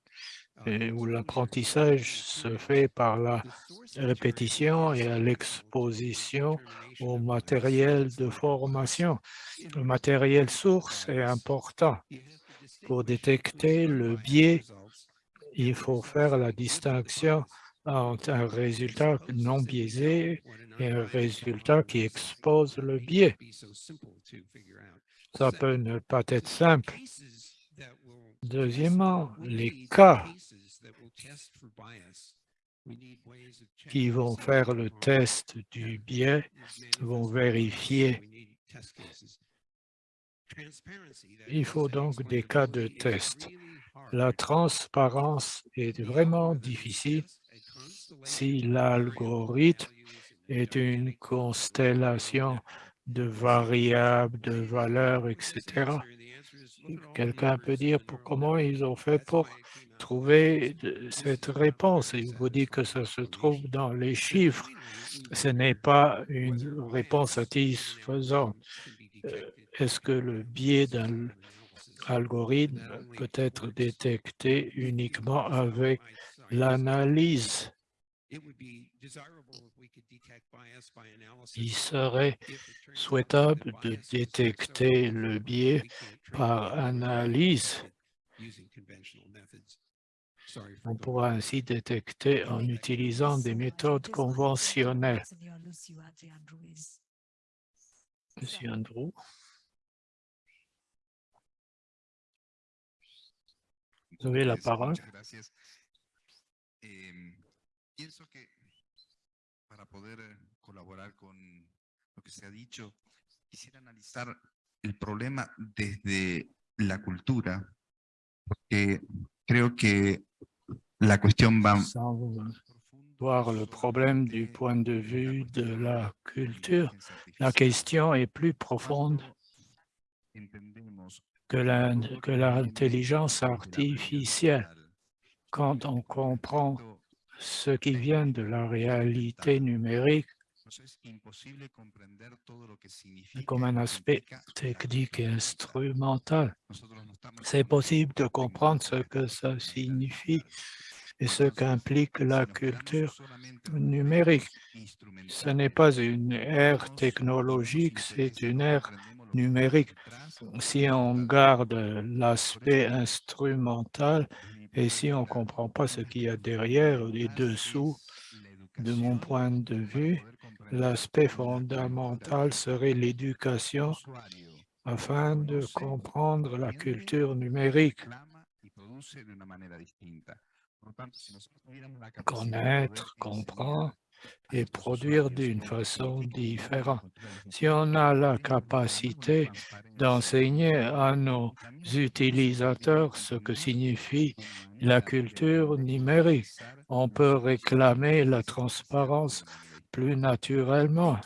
où l'apprentissage se fait par la répétition et l'exposition au matériel de formation. Le matériel source est important. Pour détecter le biais, il faut faire la distinction entre un résultat non biaisé et un résultat qui expose le biais. Ça peut ne pas être simple. Deuxièmement, les cas qui vont faire le test du biais vont vérifier. Il faut donc des cas de test. La transparence est vraiment difficile si l'algorithme est une constellation de variables, de valeurs, etc. Quelqu'un peut dire comment ils ont fait pour trouver cette réponse? Il vous dit que ça se trouve dans les chiffres. Ce n'est pas une réponse satisfaisante. Euh, est-ce que le biais d'un algorithme peut être détecté uniquement avec l'analyse? Il serait souhaitable de détecter le biais par analyse. On pourra ainsi détecter en utilisant des méthodes conventionnelles. Monsieur Andrew. Vous avez la parole. Pienso que para poder eh, colaborar con lo que se ha dicho, quisiera analizar el problema desde la cultura, porque creo que la cuestión va... voir le problème du point de vue de la culture. La question est plus profonde que l'intelligence artificielle. quand on comprend ce qui vient de la réalité numérique comme un aspect technique et instrumental. C'est possible de comprendre ce que ça signifie et ce qu'implique la culture numérique. Ce n'est pas une ère technologique, c'est une ère numérique. Si on garde l'aspect instrumental et si on ne comprend pas ce qu'il y a derrière et dessous, de mon point de vue, l'aspect fondamental serait l'éducation afin de comprendre la culture numérique. Connaître, comprendre et produire d'une façon différente. Si on a la capacité d'enseigner à nos utilisateurs ce que signifie la culture numérique, on peut réclamer la transparence plus naturellement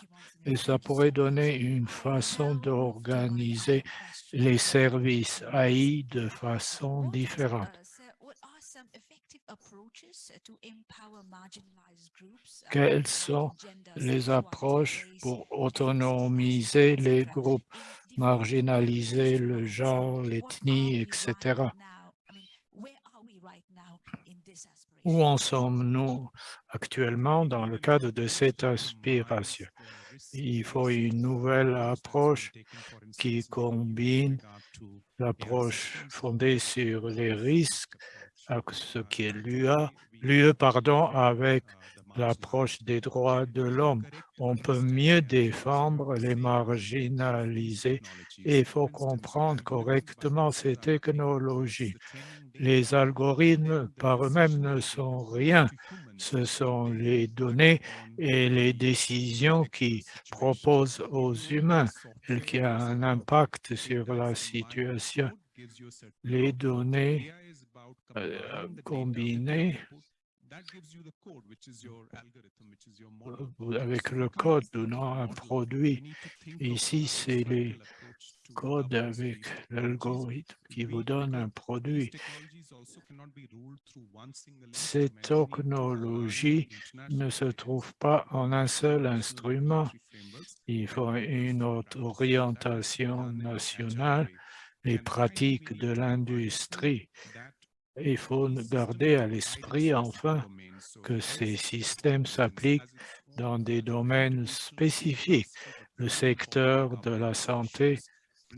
et ça pourrait donner une façon d'organiser les services AI de façon différente. Quelles sont les approches pour autonomiser les groupes, marginaliser le genre, l'ethnie, etc. Où en sommes-nous actuellement dans le cadre de cette aspiration? Il faut une nouvelle approche qui combine l'approche fondée sur les risques, ce qui est l'UE, pardon, avec l'approche des droits de l'homme. On peut mieux défendre les marginalisés et il faut comprendre correctement ces technologies. Les algorithmes par eux-mêmes ne sont rien. Ce sont les données et les décisions qui proposent aux humains et qui ont un impact sur la situation. Les données euh, combinées avec le code donnant un produit. Ici, c'est les code avec l'algorithme qui vous donne un produit. Cette technologie ne se trouve pas en un seul instrument. Il faut une autre orientation nationale, les pratiques de l'industrie. Il faut garder à l'esprit, enfin, que ces systèmes s'appliquent dans des domaines spécifiques, le secteur de la santé,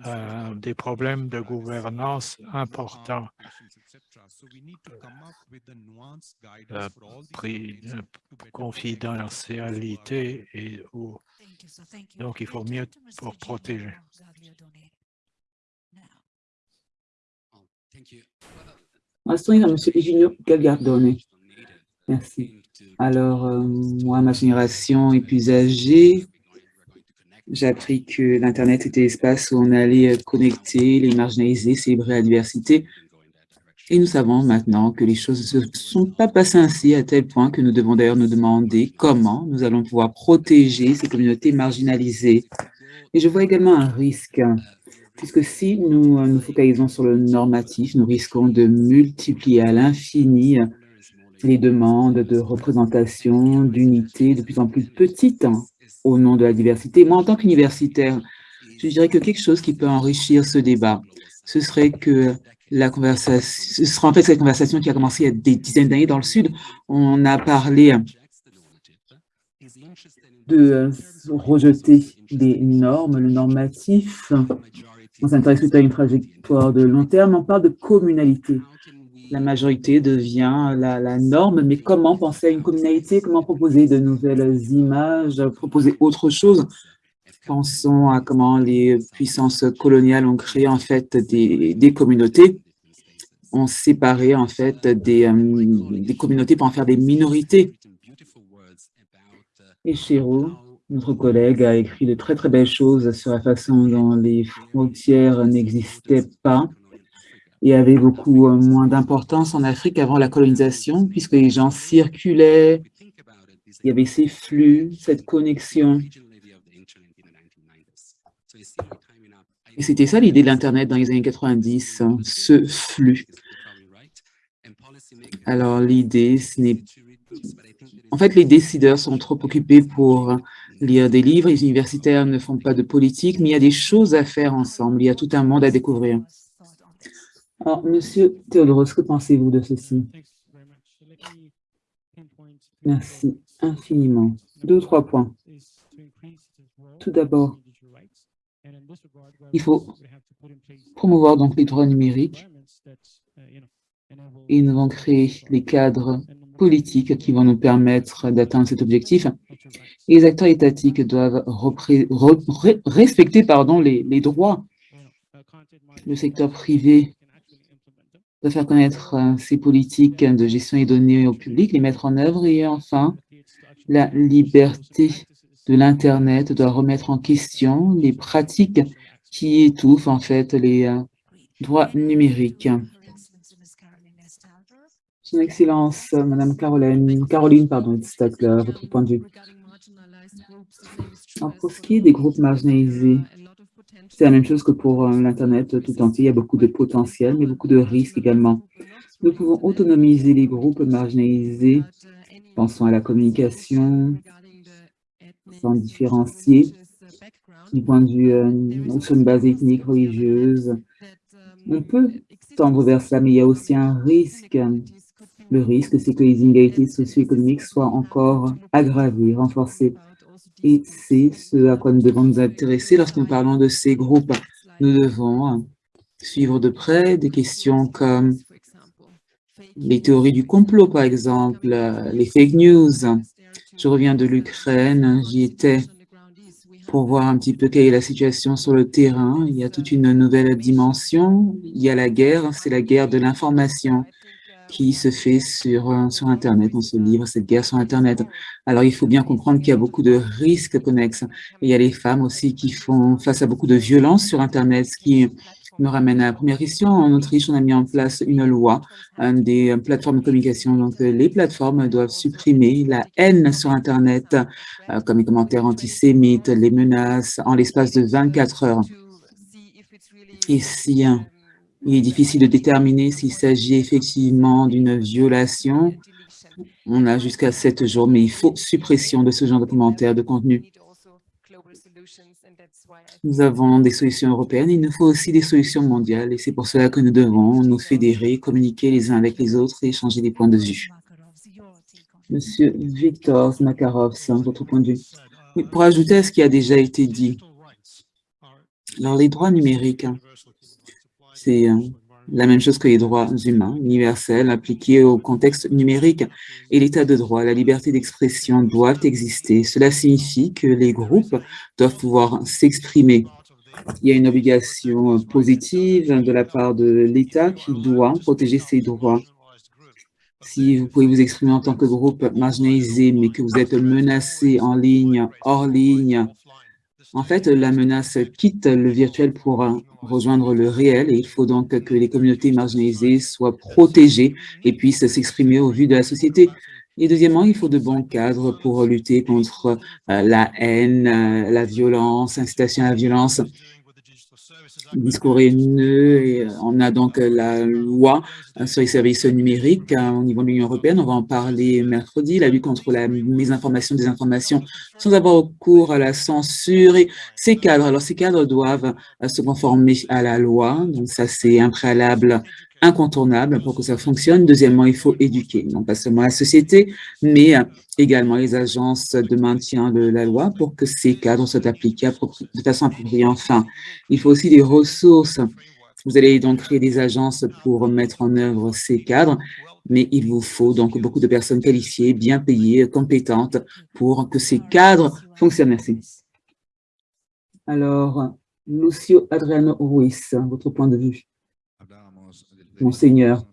euh, des problèmes de gouvernance importants. La confidentialité et donc il faut mieux pour protéger. M. Eugenio Galgardone. Merci. Alors, euh, moi, ma génération est plus âgée. J'ai appris que l'Internet était l'espace où on allait euh, connecter les marginalisés, célébrer la diversité. Et nous savons maintenant que les choses ne se sont pas passées ainsi à tel point que nous devons d'ailleurs nous demander comment nous allons pouvoir protéger ces communautés marginalisées. Et je vois également un risque, puisque si nous euh, nous focalisons sur le normatif, nous risquons de multiplier à l'infini les demandes de représentation, d'unité de plus en plus petites au nom de la diversité. Moi, en tant qu'universitaire, je dirais que quelque chose qui peut enrichir ce débat, ce serait que la conversation, ce sera en fait cette conversation qui a commencé il y a des dizaines d'années dans le Sud. On a parlé de euh, rejeter des normes, le normatif. On s'intéresse plutôt à une trajectoire de long terme. On parle de communalité. La majorité devient la, norme, mais comment penser à une communauté, comment proposer de nouvelles images, proposer autre chose? Pensons à comment les puissances coloniales ont créé en fait des, communautés, ont séparé en fait des, euh, des, communautés pour en faire des minorités. Et notre collègue, a écrit de très très belles choses sur la façon dont les frontières n'existaient pas et avait beaucoup euh, moins d'importance en Afrique avant la colonisation, puisque les gens circulaient, il y avait ces flux, cette connexion. Et c'était ça l'idée de l'Internet dans les années 90, hein, ce flux. Alors, l'idée, ce n'est... En fait, les décideurs sont trop occupés pour lire des livres, les universitaires ne font pas de politique, mais il y a des choses à faire ensemble, il y a tout un monde à découvrir. Alors, Monsieur Théodoros, que pensez-vous de ceci? Merci infiniment. Deux ou trois points. Tout d'abord, il faut promouvoir donc les droits numériques et nous devons créer les cadres politiques qui vont nous permettre d'atteindre cet objectif. Et les acteurs étatiques doivent respecter pardon, les, les droits. Le secteur privé doit faire connaître ses politiques de gestion des données au public, les mettre en œuvre. Et enfin, la liberté de l'Internet doit remettre en question les pratiques qui étouffent en fait les droits numériques. Son Excellence, Madame Caroline, Caroline pardon, Stadler, votre point de vue. pour ce qui est des groupes marginalisés, c'est la même chose que pour l'Internet tout entier. Il y a beaucoup de potentiel, mais beaucoup de risques également. Nous pouvons autonomiser les groupes marginalisés, pensons à la communication, sans différencier du point de vue euh, sur une base ethnique, religieuse. On peut tendre vers cela, mais il y a aussi un risque. Le risque, c'est que les inégalités socio-économiques soient encore aggravées, renforcées. Et c'est ce à quoi nous devons nous intéresser lorsque nous parlons de ces groupes. Nous devons suivre de près des questions comme les théories du complot, par exemple, les fake news. Je reviens de l'Ukraine, j'y étais pour voir un petit peu quelle est la situation sur le terrain. Il y a toute une nouvelle dimension. Il y a la guerre, c'est la guerre de l'information qui se fait sur, euh, sur Internet. On se livre cette guerre sur Internet. Alors, il faut bien comprendre qu'il y a beaucoup de risques connexes. il y a les femmes aussi qui font face à beaucoup de violences sur Internet, ce qui me ramène à la première question. En Autriche, on a mis en place une loi des plateformes de communication. Donc, euh, les plateformes doivent supprimer la haine sur Internet, euh, comme les commentaires antisémites, les menaces, en l'espace de 24 heures. Et si hein, il est difficile de déterminer s'il s'agit effectivement d'une violation, on a jusqu'à 7 jours, mais il faut suppression de ce genre de commentaires, de contenu. Nous avons des solutions européennes, il nous faut aussi des solutions mondiales et c'est pour cela que nous devons nous fédérer, communiquer les uns avec les autres et échanger des points de vue. Monsieur Victor Makarov, votre point de vue. pour ajouter à ce qui a déjà été dit, alors les droits numériques, hein, c'est euh, la même chose que les droits humains, universels, appliqués au contexte numérique et l'état de droit, la liberté d'expression doivent exister. Cela signifie que les groupes doivent pouvoir s'exprimer. Il y a une obligation positive de la part de l'État qui doit protéger ses droits. Si vous pouvez vous exprimer en tant que groupe marginalisé, mais que vous êtes menacé en ligne, hors ligne, en fait, la menace quitte le virtuel pour rejoindre le réel et il faut donc que les communautés marginalisées soient protégées et puissent s'exprimer au vu de la société. Et deuxièmement, il faut de bons cadres pour lutter contre euh, la haine, euh, la violence, incitation à la violence discours haineux. Et euh, on a donc euh, la loi euh, sur les services numériques au niveau de l'Union européenne. On va en parler mercredi, la lutte contre la mésinformation, des informations, sans avoir recours à la censure. Et ces cadres, alors ces cadres doivent se conformer à la loi. Donc ça, c'est un préalable incontournable pour que ça fonctionne. Deuxièmement, il faut éduquer, non pas seulement la société, mais également les agences de maintien de la loi pour que ces cadres soient appliqués de façon appropriée. Enfin, il faut aussi des ressources. Vous allez donc créer des agences pour mettre en œuvre ces cadres, mais il vous faut donc beaucoup de personnes qualifiées, bien payées, compétentes pour que ces cadres fonctionnent. Merci. Alors, Lucio Adriano Ruiz, votre point de vue. Monseigneur.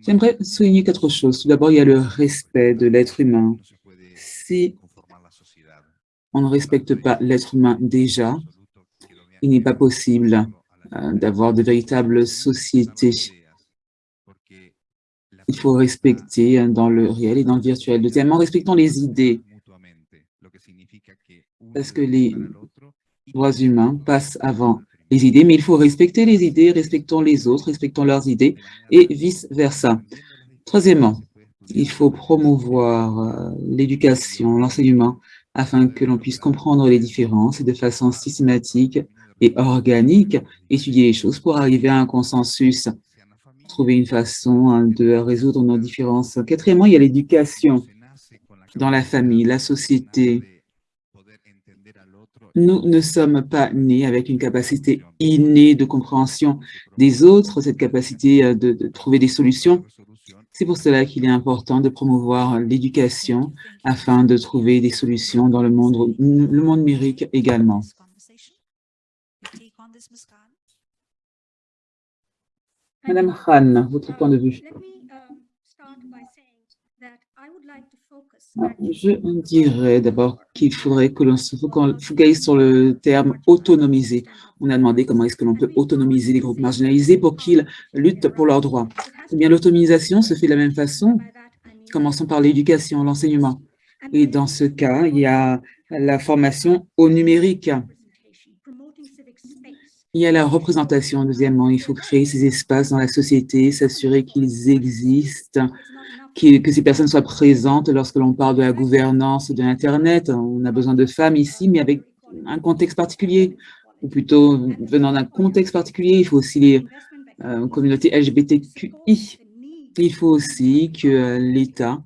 J'aimerais souligner quatre choses. Tout d'abord, il y a le respect de l'être humain. Si on ne respecte pas l'être humain déjà, il n'est pas possible euh, d'avoir de véritables sociétés il faut respecter hein, dans le réel et dans le virtuel. Deuxièmement, respectons les idées. parce que les droits humains passent avant les idées, mais il faut respecter les idées, respectons les autres, respectons leurs idées, et vice-versa. Troisièmement, il faut promouvoir euh, l'éducation, l'enseignement, afin que l'on puisse comprendre les différences et de façon systématique et organique, étudier les choses pour arriver à un consensus, trouver une façon hein, de résoudre nos différences. Quatrièmement, il y a l'éducation dans la famille, la société. Nous ne sommes pas nés avec une capacité innée de compréhension des autres, cette capacité euh, de, trouver des solutions. C'est pour cela qu'il est important de promouvoir l'éducation afin de trouver des solutions dans le monde, le monde numérique également. Madame Khan, votre point de vue. Je dirais d'abord qu'il faudrait que l'on se focalise sur le terme « autonomiser ». On a demandé comment est-ce que l'on peut autonomiser les groupes marginalisés pour qu'ils luttent pour leurs droits. Eh bien, l'autonomisation se fait de la même façon. Commençons par l'éducation, l'enseignement. Et dans ce cas, il y a la formation au numérique. Il y a la représentation, deuxièmement. Il faut créer ces espaces dans la société, s'assurer qu'ils existent, que ces personnes soient présentes lorsque l'on parle de la gouvernance de l'Internet. On a besoin de femmes ici, mais avec un contexte particulier, ou plutôt venant d'un contexte particulier. Il faut aussi les euh, communautés LGBTQI. Il faut aussi que euh, l'État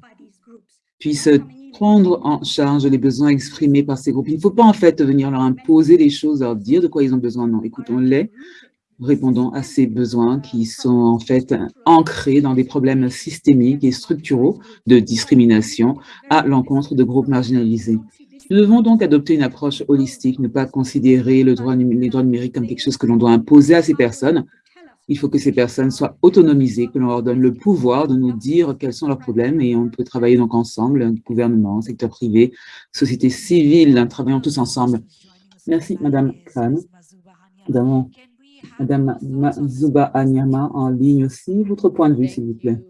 puisse prendre en charge les besoins exprimés par ces groupes. Il ne faut pas en fait venir leur imposer des choses, leur dire de quoi ils ont besoin. Non, écoutons-les, répondons à ces besoins qui sont en fait ancrés dans des problèmes systémiques et structuraux de discrimination à l'encontre de groupes marginalisés. Nous devons donc adopter une approche holistique, ne pas considérer le droit, les droits numériques comme quelque chose que l'on doit imposer à ces personnes. Il faut que ces personnes soient autonomisées, que l'on leur donne le pouvoir de nous dire quels sont leurs problèmes et on peut travailler donc ensemble, gouvernement, secteur privé, société civile, travaillons tous ensemble. Merci, Madame Khan. Madame, Madame Mazuba Anyama en ligne aussi. Votre point de vue, s'il vous plaît.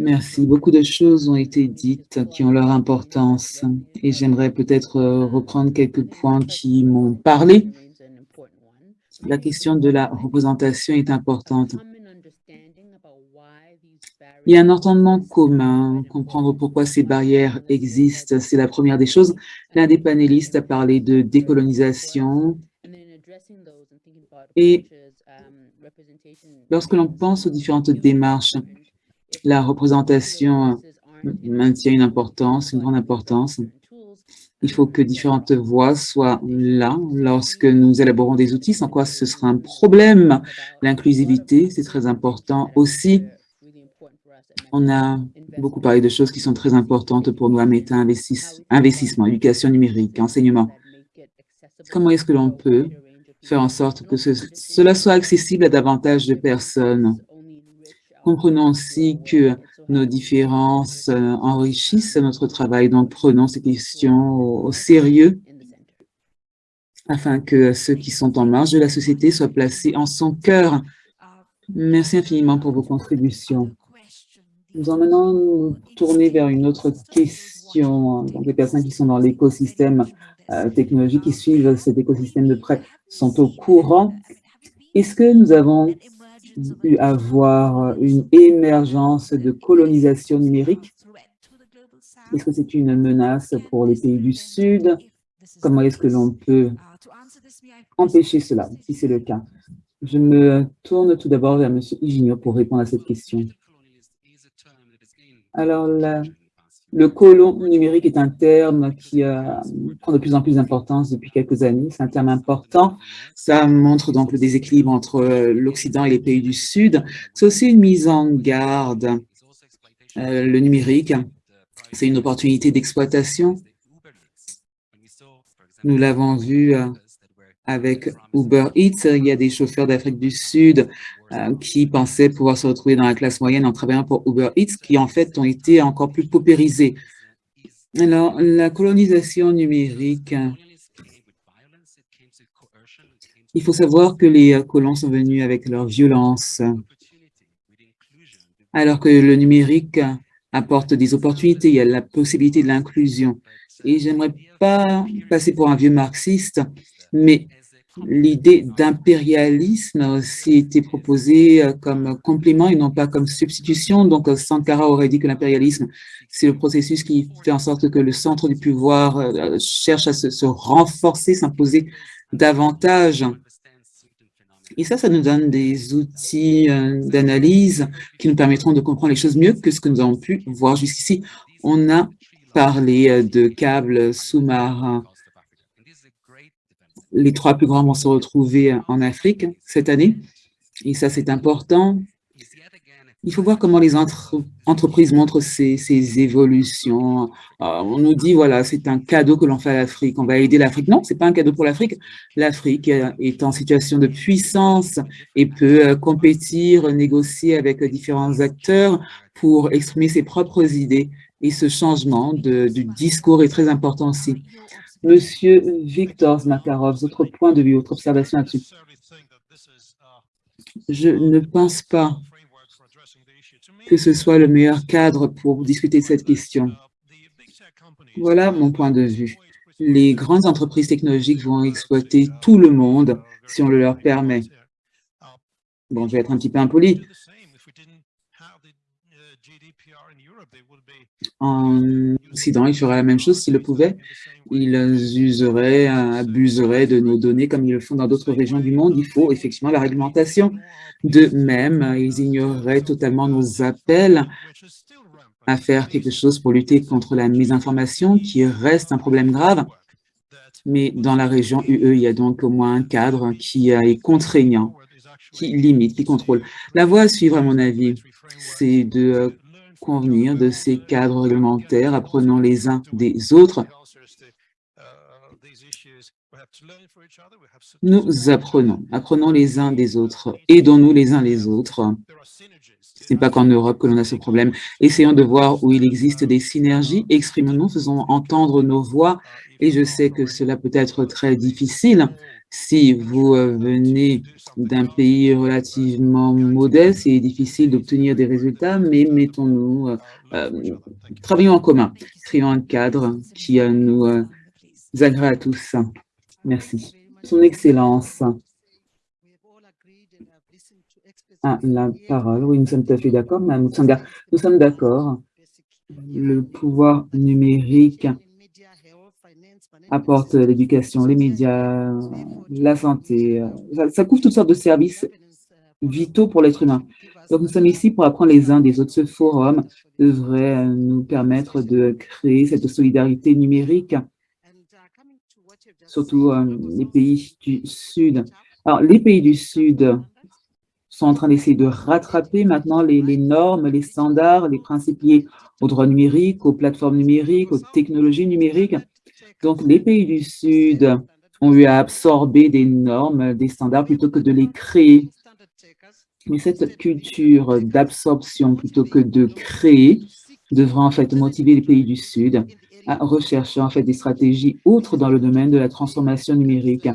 Merci. Beaucoup de choses ont été dites qui ont leur importance et j'aimerais peut-être euh, reprendre quelques points qui m'ont parlé. La question de la représentation est importante. Il y a un entendement commun, comprendre pourquoi ces barrières existent, c'est la première des choses. L'un des panélistes a parlé de décolonisation et lorsque l'on pense aux différentes démarches, la représentation maintient une importance, une grande importance. Il faut que différentes voix soient là lorsque nous élaborons des outils, sans quoi ce sera un problème. L'inclusivité, c'est très important aussi. On a beaucoup parlé de choses qui sont très importantes pour nous à Meta, investissement, éducation numérique, enseignement. Comment est-ce que l'on peut faire en sorte que cela soit accessible à davantage de personnes? Comprenons aussi que nos différences euh, enrichissent notre travail, donc prenons ces questions au, sérieux afin que ceux qui sont en marge de la société soient placés en son cœur. Merci infiniment pour vos contributions. Nous allons maintenant nous tourner vers une autre question. Donc, les personnes qui sont dans l'écosystème euh, technologique, qui suivent cet écosystème de près, sont au courant. Est-ce que nous avons avoir une émergence de colonisation numérique Est-ce que c'est une menace pour les pays du Sud? Comment est-ce que l'on peut empêcher cela, si c'est le cas? Je me tourne tout d'abord vers M. Iginio pour répondre à cette question. Alors, la, le colon numérique est un terme qui euh, prend de plus en plus d'importance depuis quelques années. C'est un terme important. Ça montre donc le déséquilibre entre euh, l'Occident et les pays du Sud. C'est aussi une mise en garde. Euh, le numérique, c'est une opportunité d'exploitation. Nous l'avons vu avec Uber Eats. Il y a des chauffeurs d'Afrique du Sud euh, qui pensaient pouvoir se retrouver dans la classe moyenne en travaillant pour Uber Eats, qui en fait ont été encore plus paupérisés. Alors, la colonisation numérique, il faut savoir que les colons sont venus avec leur violence, alors que le numérique apporte des opportunités, il y a la possibilité de l'inclusion. Et j'aimerais pas passer pour un vieux marxiste, mais l'idée d'impérialisme aussi été proposée euh, comme complément et non pas comme substitution. Donc, euh, Sankara aurait dit que l'impérialisme, c'est le processus qui fait en sorte que le centre du pouvoir euh, cherche à se, renforcer, s'imposer davantage. Et ça, ça nous donne des outils d'analyse qui nous permettront de comprendre les choses mieux que ce que nous avons pu voir jusqu'ici. On a parlé de câbles sous-marins les trois plus grands vont se retrouver en Afrique cette année. Et ça, c'est important. Il faut voir comment les entreprises montrent ces, évolutions. Euh, on nous dit, voilà, c'est un cadeau que l'on fait à l'Afrique, on va aider l'Afrique. Non, ce n'est pas un cadeau pour l'Afrique. L'Afrique est en situation de puissance et peut euh, compétir, négocier avec différents acteurs pour exprimer ses propres idées. Et ce changement de, du discours est très important aussi. Monsieur Victor Makarov, votre point de vue, votre observation là-dessus. Je ne pense pas que ce soit le meilleur cadre pour discuter de cette question. Voilà mon point de vue. Les grandes entreprises technologiques vont exploiter tout le monde si on le leur permet. Bon, je vais être un petit peu impoli. En Occident, ils feraient la même chose s'ils le pouvaient. Ils useraient, abuseraient de nos données comme ils le font dans d'autres régions du monde. Il faut effectivement la réglementation. De même, ils ignoreraient totalement nos appels à faire quelque chose pour lutter contre la mésinformation, qui reste un problème grave. Mais dans la région UE, il y a donc au moins un cadre qui est contraignant, qui limite, qui contrôle. La voie à suivre, à mon avis, c'est de convenir de ces cadres réglementaires, apprenant les uns des autres. Nous apprenons, apprenons les uns des autres, aidons-nous les uns les autres. Ce n'est pas qu'en Europe que l'on a ce problème. Essayons de voir où il existe des synergies, exprimons-nous, faisons entendre nos voix, et je sais que cela peut être très difficile, si vous euh, venez d'un pays relativement modeste, c'est difficile d'obtenir des résultats, mais mettons-nous, euh, euh, travaillons en commun, créons un cadre qui nous agrée à tous. Merci. Son Excellence. Ah, la parole, oui, nous sommes tout à fait d'accord, nous sommes d'accord. Le pouvoir numérique apporte l'éducation, les médias, la santé. Ça, couvre toutes sortes de services vitaux pour l'être humain. Donc, nous sommes ici pour apprendre les uns des autres. Ce forum devrait nous permettre de créer cette solidarité numérique, surtout euh, les pays du Sud. Alors, les pays du Sud sont en train d'essayer de rattraper maintenant les, normes, les standards, les principes liés aux droits numériques, aux plateformes numériques, aux technologies numériques. Donc, les pays du Sud ont eu à absorber des normes, des standards, plutôt que de les créer. Mais cette culture d'absorption, plutôt que de créer, devra en fait motiver les pays du Sud à rechercher en fait des stratégies autres dans le domaine de la transformation numérique.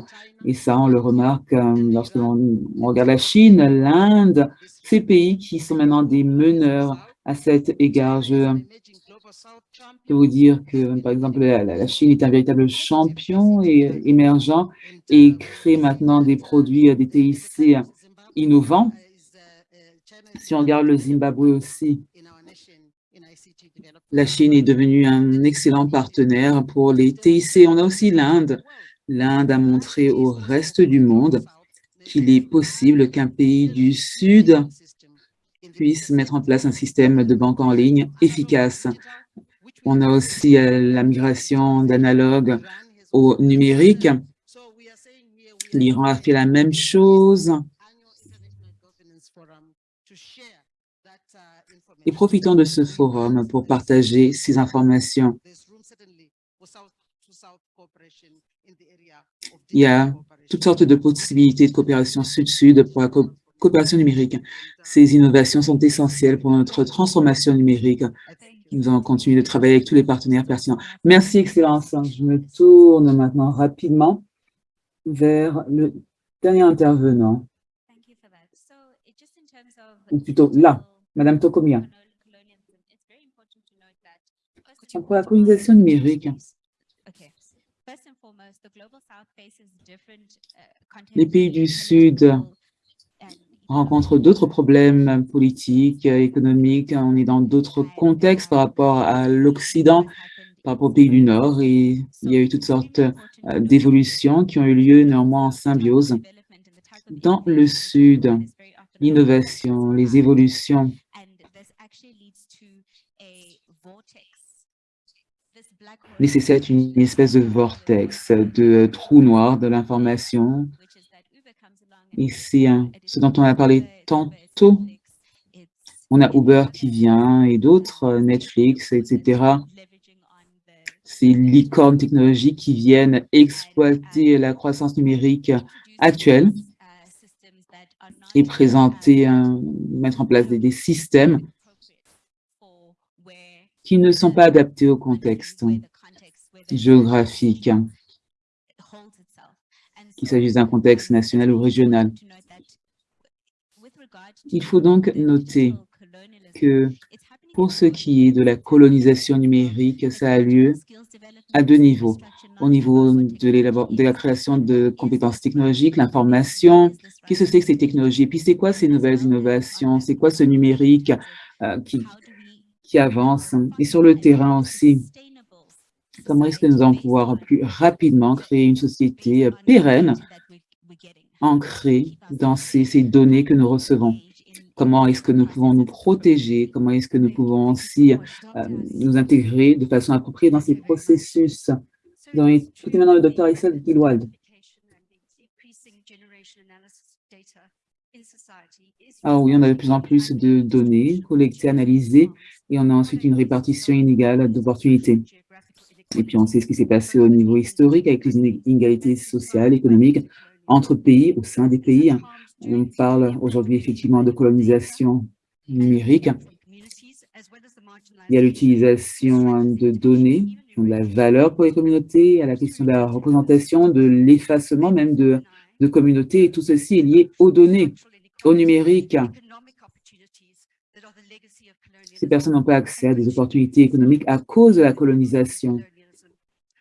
Et ça, on le remarque euh, lorsque l'on regarde la Chine, l'Inde, ces pays qui sont maintenant des meneurs à cet égard. Peux vous dire que, par exemple, la, Chine est un véritable champion et, émergent et crée maintenant des produits, des TIC innovants. Si on regarde le Zimbabwe aussi, la Chine est devenue un excellent partenaire pour les TIC. On a aussi l'Inde. L'Inde a montré au reste du monde qu'il est possible qu'un pays du Sud puisse mettre en place un système de banque en ligne efficace. On a aussi euh, la migration d'analogue au numérique. L'Iran a fait la même chose. Et profitons de ce forum pour partager ces informations. Il y a toutes sortes de possibilités de coopération sud-sud pour la coopération numérique. Ces innovations sont essentielles pour notre transformation numérique. Nous allons continuer de travailler avec tous les partenaires pertinents. Merci, Excellence. Je me tourne maintenant rapidement vers le dernier intervenant. Ou plutôt là, Madame Tokomia. Pour la colonisation numérique, les pays du Sud rencontrent d'autres problèmes politiques, économiques. On est dans d'autres contextes par rapport à l'Occident, par rapport aux pays du Nord. Et il y a eu toutes sortes euh, d'évolutions qui ont eu lieu néanmoins en symbiose. Dans le Sud, l'innovation, les évolutions nécessitent une espèce de vortex, de trou noir de l'information et c'est ce dont on a parlé tantôt. On a Uber qui vient et d'autres, euh, Netflix, etc. C'est licornes technologiques qui viennent exploiter la croissance numérique actuelle et présenter, mettre en place des systèmes qui ne sont pas adaptés au contexte géographique qu'il s'agisse d'un contexte national ou régional. Il faut donc noter que pour ce qui est de la colonisation numérique, ça a lieu à deux niveaux. Au niveau de, la création de compétences technologiques, l'information, qu'est-ce que c'est que ces technologies, puis c'est quoi ces nouvelles innovations, c'est quoi ce numérique euh, qui avance, et sur le terrain aussi, Comment est-ce que nous allons pouvoir plus rapidement créer une société euh, pérenne, ancrée dans ces, données que nous recevons? Comment est-ce que nous pouvons nous protéger? Comment est-ce que nous pouvons aussi euh, nous intégrer de façon appropriée dans ces processus? Nous allons écouter maintenant le docteur Issel Gilwald. Alors oui, on a de plus en plus de données collectées, analysées, et on a ensuite une répartition inégale d'opportunités. Et puis, on sait ce qui s'est passé au niveau historique avec les inégalités sociales, économiques entre pays, au sein des pays. On parle aujourd'hui effectivement de colonisation numérique. Il y a l'utilisation de données de la valeur pour les communautés, a la question de la représentation, de l'effacement même de, de communautés, et tout ceci est lié aux données, au numérique. Ces personnes n'ont pas accès à des opportunités économiques à cause de la colonisation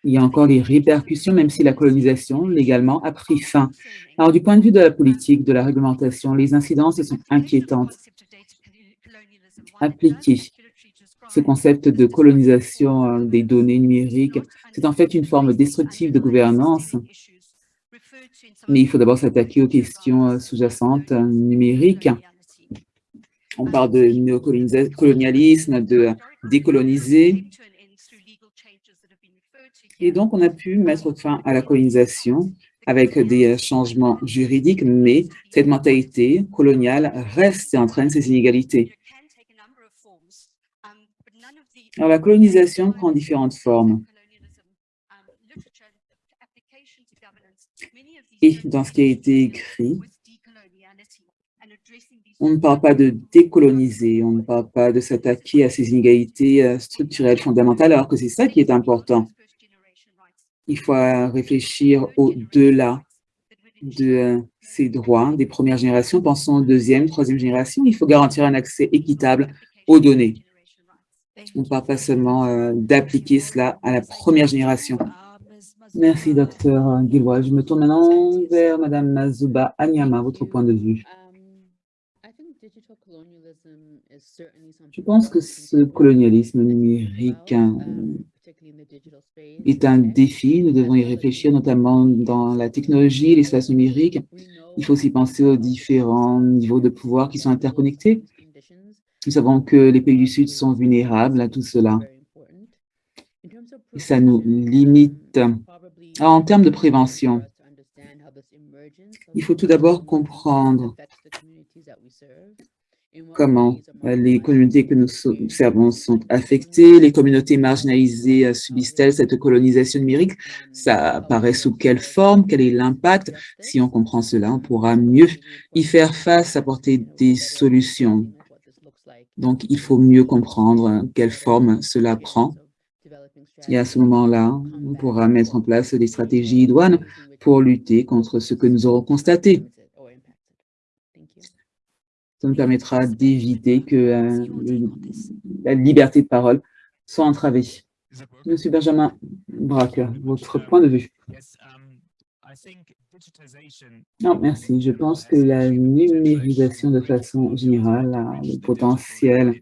il y a encore les répercussions, même si la colonisation, légalement, a pris fin. Alors, du point de vue de la politique, de la réglementation, les incidences sont inquiétantes. Appliquer ce concept de colonisation euh, des données numériques, c'est en fait une forme destructive de gouvernance, mais il faut d'abord s'attaquer aux questions euh, sous-jacentes euh, numériques. On parle de néocolonialisme, de décoloniser, et donc, on a pu mettre fin à la colonisation avec des changements juridiques, mais cette mentalité coloniale reste et entraîne ces inégalités. Alors, la colonisation prend différentes formes. Et dans ce qui a été écrit, on ne parle pas de décoloniser, on ne parle pas de s'attaquer à ces inégalités euh, structurelles fondamentales, alors que c'est ça qui est important. Il faut réfléchir au-delà de ces droits des premières générations. Pensons aux deuxième, troisième génération. Il faut garantir un accès équitable aux données. On ne parle pas seulement euh, d'appliquer cela à la première génération. Merci, docteur Gilroy. Je me tourne maintenant vers Madame Mazuba Anyama, votre point de vue. Je pense que ce colonialisme numérique est un défi. Nous devons y réfléchir, notamment dans la technologie, l'espace numérique. Il faut aussi penser aux différents niveaux de pouvoir qui sont interconnectés. Nous savons que les pays du Sud sont vulnérables à tout cela. Et ça nous limite. en termes de prévention, il faut tout d'abord comprendre comment euh, les communautés que nous servons sont affectées, les communautés marginalisées euh, subissent-elles cette colonisation numérique, ça apparaît sous quelle forme, quel est l'impact? Si on comprend cela, on pourra mieux y faire face, apporter des solutions. Donc, il faut mieux comprendre quelle forme cela prend. Et à ce moment-là, on pourra mettre en place des stratégies douanes pour lutter contre ce que nous aurons constaté. Ça nous permettra d'éviter que euh, la liberté de parole soit entravée. Monsieur Benjamin Braque, votre point de vue. Non, merci. Je pense que la numérisation de façon générale a le potentiel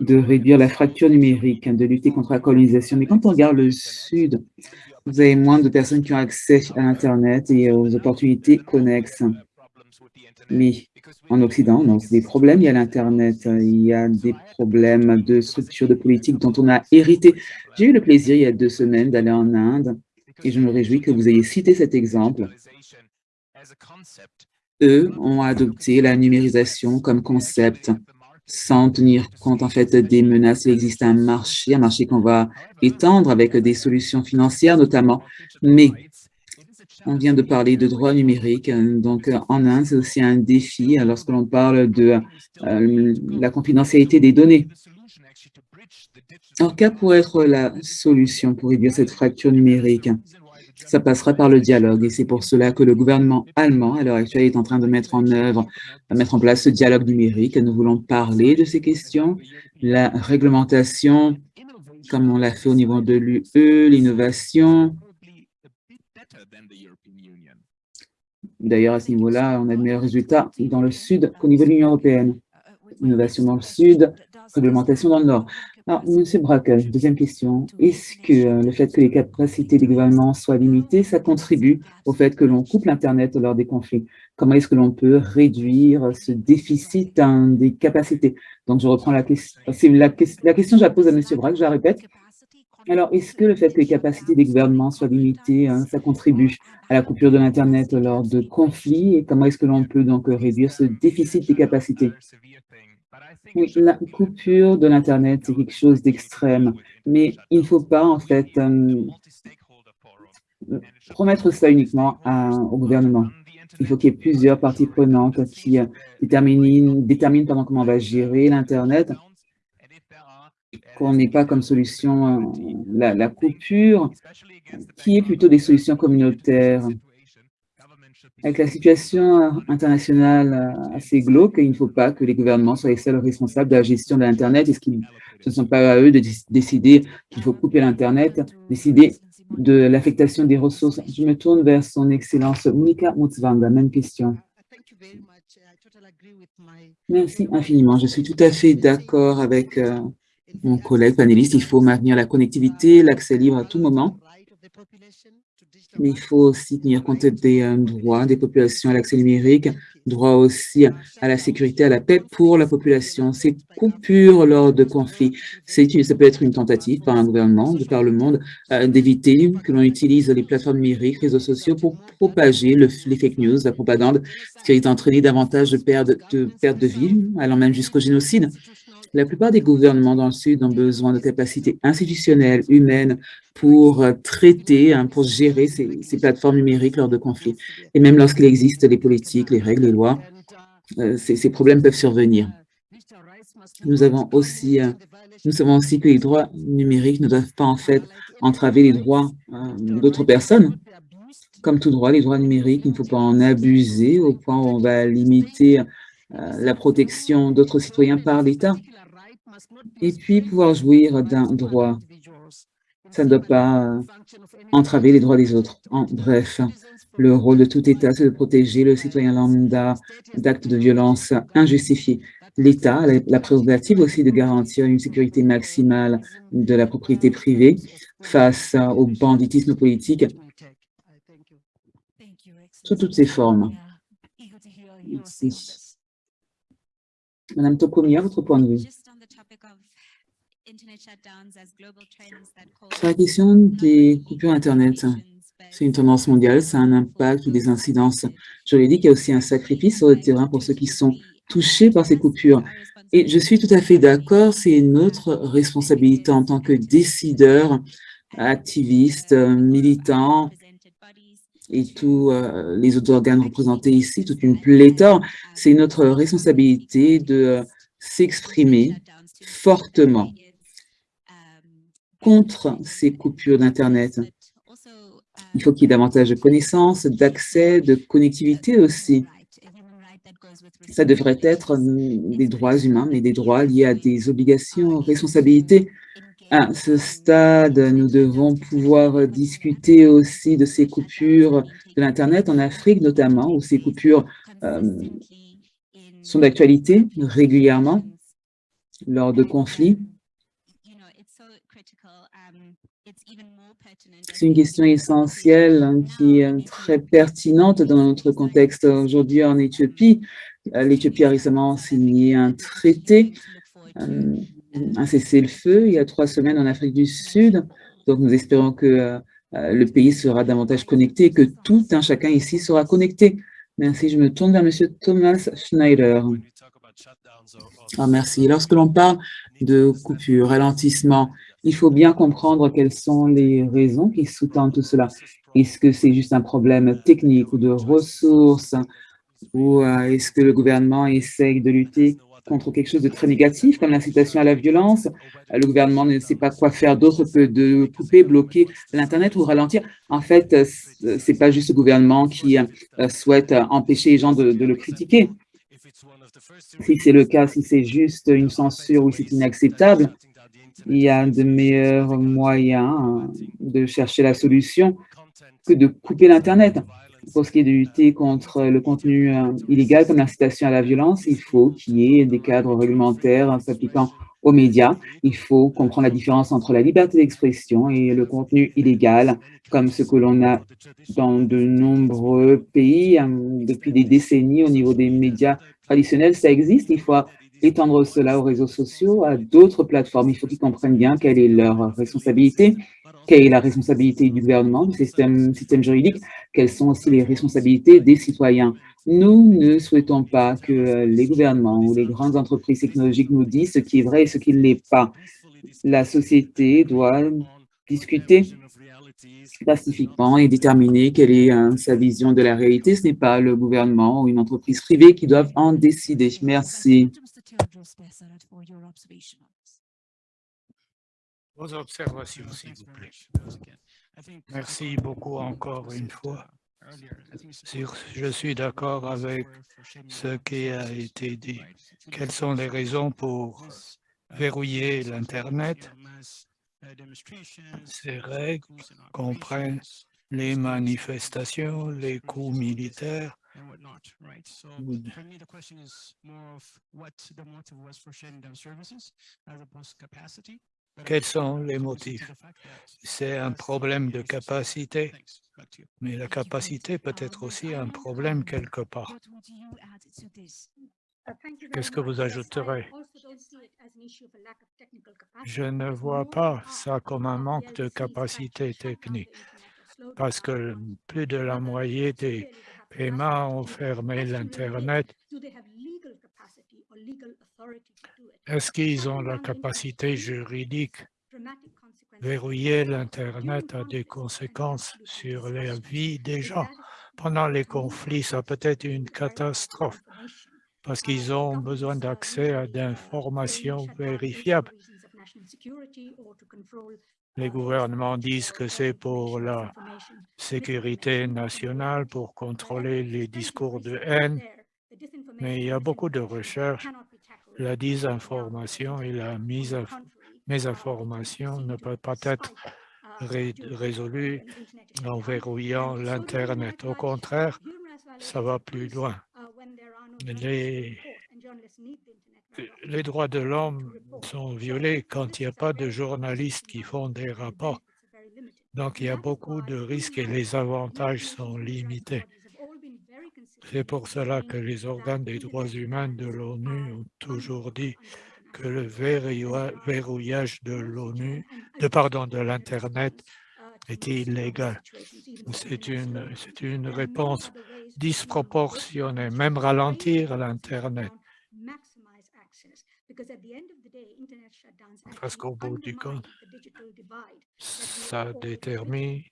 de réduire la fracture numérique, de lutter contre la colonisation. Mais quand on regarde le Sud, vous avez moins de personnes qui ont accès à Internet et aux opportunités connexes. Mais en Occident, non, c'est des problèmes, il y a l'Internet, il y a des problèmes de structure de politique dont on a hérité. J'ai eu le plaisir, il y a deux semaines, d'aller en Inde et je me réjouis que vous ayez cité cet exemple. Eux ont adopté la numérisation comme concept sans tenir compte en fait des menaces. Il existe un marché, un marché qu'on va étendre avec des solutions financières notamment, mais on vient de parler de droits numériques, donc en Inde, c'est aussi un défi lorsque l'on parle de euh, la confidentialité des données. Alors, quelle pourrait être la solution pour réduire cette fracture numérique Ça passera par le dialogue et c'est pour cela que le gouvernement allemand, à l'heure actuelle, est en train de mettre en œuvre, de mettre en place ce dialogue numérique. Nous voulons parler de ces questions, la réglementation, comme on l'a fait au niveau de l'UE, l'innovation. D'ailleurs, à ce niveau-là, on a de meilleurs résultats dans le Sud qu'au niveau de l'Union européenne. Innovation dans le Sud, réglementation dans le Nord. Alors, Monsieur Braque, deuxième question. Est-ce que euh, le fait que les capacités des gouvernements soient limitées, ça contribue au fait que l'on coupe l'Internet lors des conflits? Comment est-ce que l'on peut réduire ce déficit des capacités? Donc, je reprends la question. La, la, question que je la pose à Monsieur Braque, je la répète. Alors, est-ce que le fait que les capacités des gouvernements soient limitées, hein, ça contribue à la coupure de l'Internet lors de conflits Et comment est-ce que l'on peut donc réduire ce déficit des capacités? Oui, la coupure de l'Internet, c'est quelque chose d'extrême, mais il ne faut pas, en fait, euh, promettre ça uniquement au gouvernement. Il faut qu'il y ait plusieurs parties prenantes qui euh, déterminent comment on va gérer l'Internet, qu'on n'ait pas comme solution euh, la, la coupure, qui est plutôt des solutions communautaires. Avec la situation internationale euh, assez glauque, il ne faut pas que les gouvernements soient les seuls responsables de la gestion de l'Internet. Est-ce qu'ils ce ne sont pas à eux de décider qu'il faut couper l'Internet, décider de l'affectation des ressources? Je me tourne vers son Excellence Monika Mutsvanga. Même question. Merci infiniment. Je suis tout à fait d'accord avec euh, mon collègue panéliste. Il faut maintenir la connectivité, l'accès libre à tout moment mais il faut aussi tenir compte des euh, droits des populations à l'accès numérique, droit aussi à la sécurité, à la paix pour la population. Ces coupures lors de conflits, ça peut être une tentative par un gouvernement de par le monde euh, d'éviter que l'on utilise les plateformes numériques, réseaux sociaux pour propager le, les fake news, la propagande, ce qui a entraîné davantage de pertes de, perte de vie, allant même jusqu'au génocide. La plupart des gouvernements dans le Sud ont besoin de capacités institutionnelles, humaines, pour euh, traiter, hein, pour gérer ces, plateformes numériques lors de conflits. Et même lorsqu'il existe les politiques, les règles, les lois, euh, ces, problèmes peuvent survenir. Nous avons aussi, euh, nous savons aussi que les droits numériques ne doivent pas en fait entraver les droits d'autres personnes. Comme tout droit, les droits numériques, il ne faut pas en abuser au point où on va limiter la protection d'autres citoyens par l'État et puis pouvoir jouir d'un droit. Ça ne doit pas euh, entraver les droits des autres. En bref, le rôle de tout État, c'est de protéger le citoyen lambda d'actes de violence injustifiés. L'État a la prérogative aussi de garantir une sécurité maximale de la propriété privée face au banditisme politique sous toutes ses formes. Madame Tokomia, votre point de vue. Sur la question des coupures Internet, c'est une tendance mondiale, ça a un impact ou des incidences. Dit qu'il y a aussi un sacrifice sur le terrain pour ceux qui sont touchés par ces coupures. Et je suis tout à fait d'accord, c'est notre responsabilité en tant que décideurs, activistes, militants, et tous euh, les autres organes représentés ici, toute une pléthore, c'est notre responsabilité de s'exprimer fortement contre ces coupures d'Internet. Il faut qu'il y ait davantage de connaissances, d'accès, de connectivité aussi. ça devrait être des droits humains, mais des droits liés à des obligations, responsabilités. À ce stade, nous devons pouvoir discuter aussi de ces coupures de l'Internet en Afrique notamment, où ces coupures sont d'actualité régulièrement lors de conflits. Une question essentielle hein, qui est très pertinente dans notre contexte aujourd'hui en Éthiopie. Euh, L'Éthiopie a récemment signé un traité, euh, un cessez-le-feu, il y a trois semaines en Afrique du Sud. Donc, nous espérons que euh, le pays sera davantage connecté, que tout un chacun ici sera connecté. Merci, je me tourne vers M. Thomas Schneider. Ah, merci. Lorsque l'on parle de coupure, ralentissement, il faut bien comprendre quelles sont les raisons qui sous-tendent tout cela. Est-ce que c'est juste un problème technique ou de ressources ou euh, est-ce que le gouvernement essaye de lutter contre quelque chose de très négatif, comme l'incitation à la violence? Euh, le gouvernement ne sait pas quoi faire d'autre que de couper, bloquer l'Internet ou ralentir. En fait, euh, ce n'est pas juste le gouvernement qui souhaite empêcher les gens de, de le critiquer. Si c'est le cas, si c'est juste une censure ou si c'est inacceptable, il y a de meilleurs moyens de chercher la solution que de couper l'Internet. Pour ce qui est de lutter contre le contenu euh, illégal comme l'incitation à la violence, il faut qu'il y ait des cadres réglementaires s'appliquant aux médias. Il faut comprendre la différence entre la liberté d'expression et le contenu illégal, comme ce que l'on a dans de nombreux pays euh, depuis des décennies au niveau des médias traditionnels. Ça existe, il faut étendre cela aux réseaux sociaux, à d'autres plateformes. Il faut qu'ils comprennent bien quelle est leur responsabilité, quelle est la responsabilité du gouvernement, du système, système juridique, quelles sont aussi les responsabilités des citoyens. Nous ne souhaitons pas que les gouvernements ou les grandes entreprises technologiques nous disent ce qui est vrai et ce qui ne l'est pas. La société doit discuter pacifiquement et déterminer quelle est euh, sa vision de la réalité. Ce n'est pas le gouvernement ou une entreprise privée qui doivent en décider. Merci. Vos observations, s'il vous plaît. Merci beaucoup encore une fois. Je suis d'accord avec ce qui a été dit. Quelles sont les raisons pour verrouiller l'Internet? Ces règles comprennent les manifestations, les coups militaires, quels sont les motifs? C'est un problème de capacité, mais la capacité peut être aussi un problème quelque part. Qu'est-ce que vous ajouterez? Je ne vois pas ça comme un manque de capacité technique, parce que plus de la moitié des paiements ont fermé l'Internet. est-ce qu'ils ont la capacité juridique Verrouiller l'Internet a des conséquences sur la vie des gens. Pendant les conflits, ça peut être une catastrophe parce qu'ils ont besoin d'accès à d'informations vérifiables. Les gouvernements disent que c'est pour la sécurité nationale, pour contrôler les discours de haine, mais il y a beaucoup de recherches la désinformation et la mise à mésinformation ne peuvent pas être résolues en verrouillant l'Internet. Au contraire, ça va plus loin. Les, droits de l'homme sont violés quand il n'y a pas de journalistes qui font des rapports. Donc, il y a beaucoup de risques et les avantages sont limités. C'est pour cela que les organes des droits humains de l'ONU ont toujours dit que le verrouillage de l'ONU, de pardon, de l'Internet était illégal. C'est une, une réponse disproportionnée, même ralentir l'Internet. Parce qu'au bout du compte, ça détermine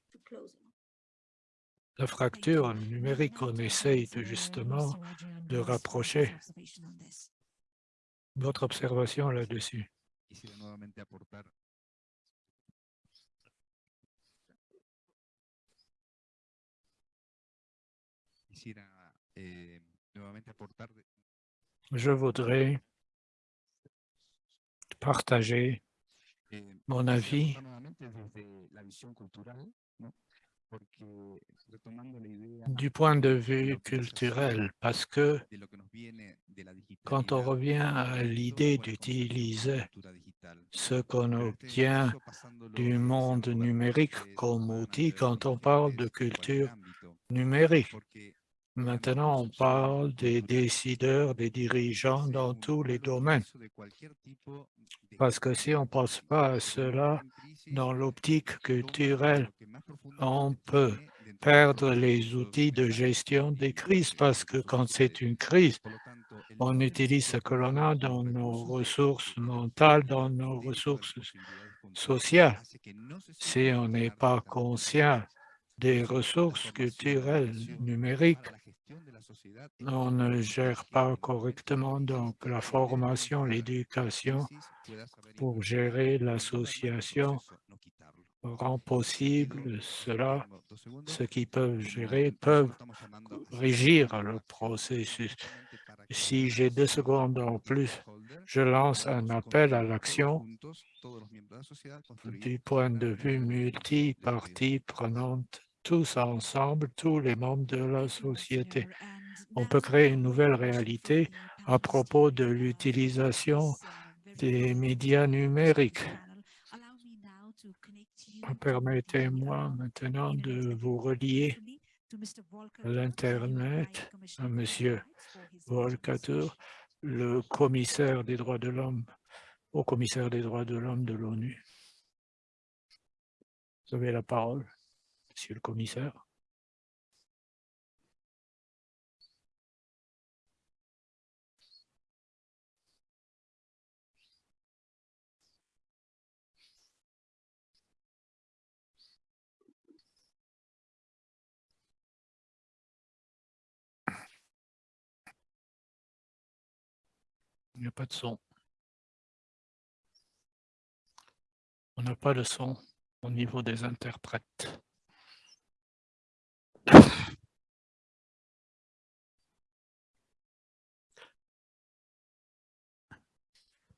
la fracture numérique, on essaye de justement de rapprocher votre observation là-dessus. Je voudrais partager mon avis. du point de vue culturel, parce que quand on revient à l'idée d'utiliser ce qu'on obtient du monde numérique comme outil, quand on parle de culture numérique, Maintenant, on parle des décideurs, des dirigeants dans tous les domaines. Parce que si on ne pense pas à cela dans l'optique culturelle, on peut perdre les outils de gestion des crises parce que quand c'est une crise, on utilise ce que l'on a dans nos ressources mentales, dans nos ressources sociales. Si on n'est pas conscient des ressources culturelles numériques, on ne gère pas correctement donc la formation, l'éducation pour gérer l'association rend possible cela, ceux qui peuvent gérer peuvent régir le processus. Si j'ai deux secondes en plus, je lance un appel à l'action du point de vue multi-parties prenantes tous ensemble, tous les membres de la société. On peut créer une nouvelle réalité à propos de l'utilisation des médias numériques. Permettez-moi maintenant de vous relier l'Internet à M. Volkatur, le commissaire des droits de l'homme, au commissaire des droits de l'homme de l'ONU. Vous avez la parole. Monsieur le commissaire. Il n'y a pas de son. On n'a pas de son au niveau des interprètes.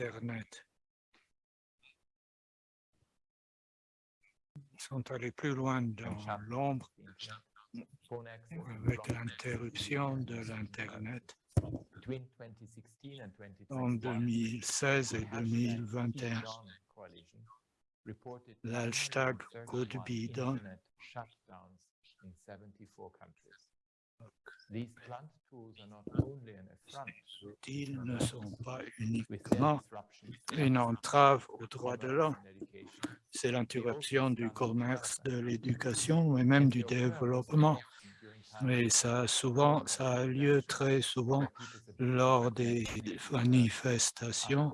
Internet. Ils sont allés plus loin dans l'ombre avec l'interruption de l'Internet en 2016 et 2021. L'hashtag could be outils ne sont pas uniquement une entrave aux droits de l'homme. C'est l'interruption du commerce, de l'éducation et même du développement. Mais ça, souvent, ça a lieu très souvent lors des manifestations,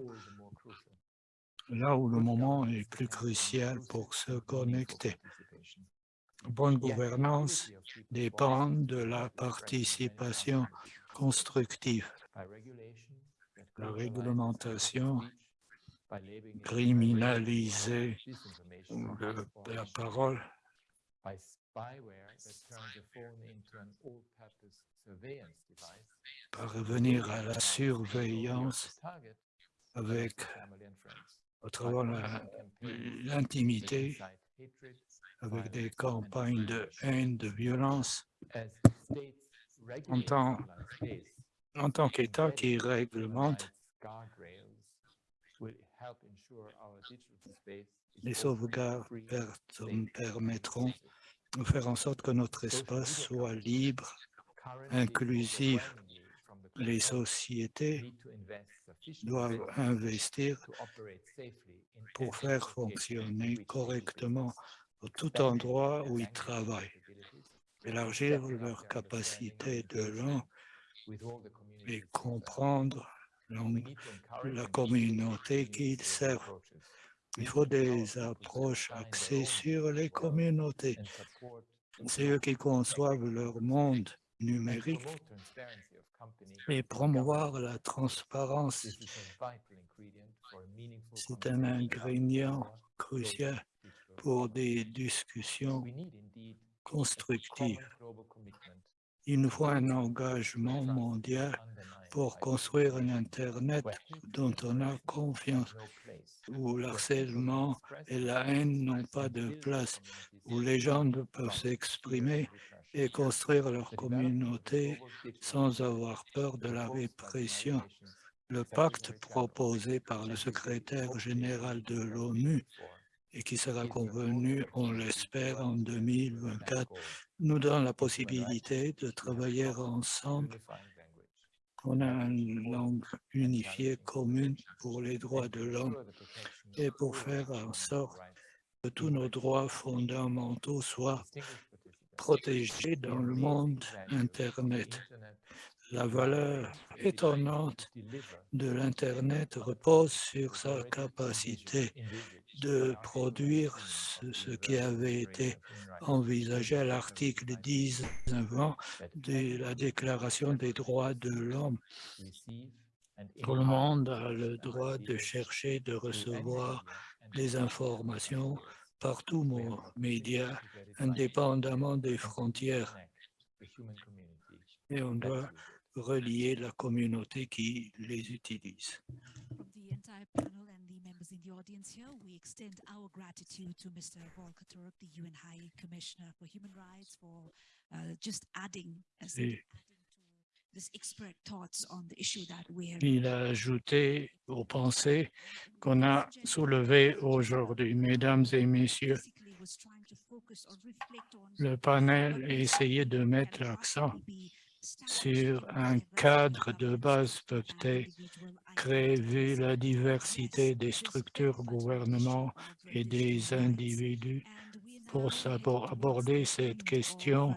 là où le moment est plus crucial pour se connecter bonne gouvernance dépend de la participation constructive. La réglementation criminaliser la parole. parvenir à la surveillance avec au travers l'intimité avec des campagnes de haine, de violence, en tant, en tant qu'État qui réglemente les sauvegardes permettront de faire en sorte que notre espace soit libre, inclusif. Les sociétés doivent investir pour faire fonctionner correctement tout endroit où ils travaillent, élargir leur capacité de langue et comprendre la communauté qu'ils servent. Il faut des approches axées sur les communautés. C'est eux qui conçoivent leur monde numérique et promouvoir la transparence. C'est un ingrédient crucial pour des discussions constructives. Il nous faut un engagement mondial pour construire un Internet dont on a confiance, où l'harcèlement et la haine n'ont pas de place, où les gens peuvent s'exprimer et construire leur communauté sans avoir peur de la répression. Le pacte proposé par le secrétaire général de l'ONU et qui sera convenu, on l'espère, en 2024, nous donne la possibilité de travailler ensemble. On a une langue unifiée commune pour les droits de l'homme et pour faire en sorte que tous nos droits fondamentaux soient protégés dans le monde Internet. La valeur étonnante de l'Internet repose sur sa capacité de produire ce, qui avait été envisagé à l'article 10 avant de la Déclaration des droits de l'homme. Tout le monde a le droit de chercher, de recevoir des informations partout aux médias, indépendamment des frontières. Et on doit relier la communauté qui les utilise the audience here, we extend our gratitude to Mr. Volker Turk, the UN High Commissioner for Human Rights, for uh, just adding, to this expert thoughts on the issue that we. Il a ajouté aux pensées qu'on a soulevées aujourd'hui, mesdames et messieurs. Le panel a essayé de mettre l'accent sur un cadre de base peuvent être créés vu la diversité des structures gouvernement et des individus pour aborder cette question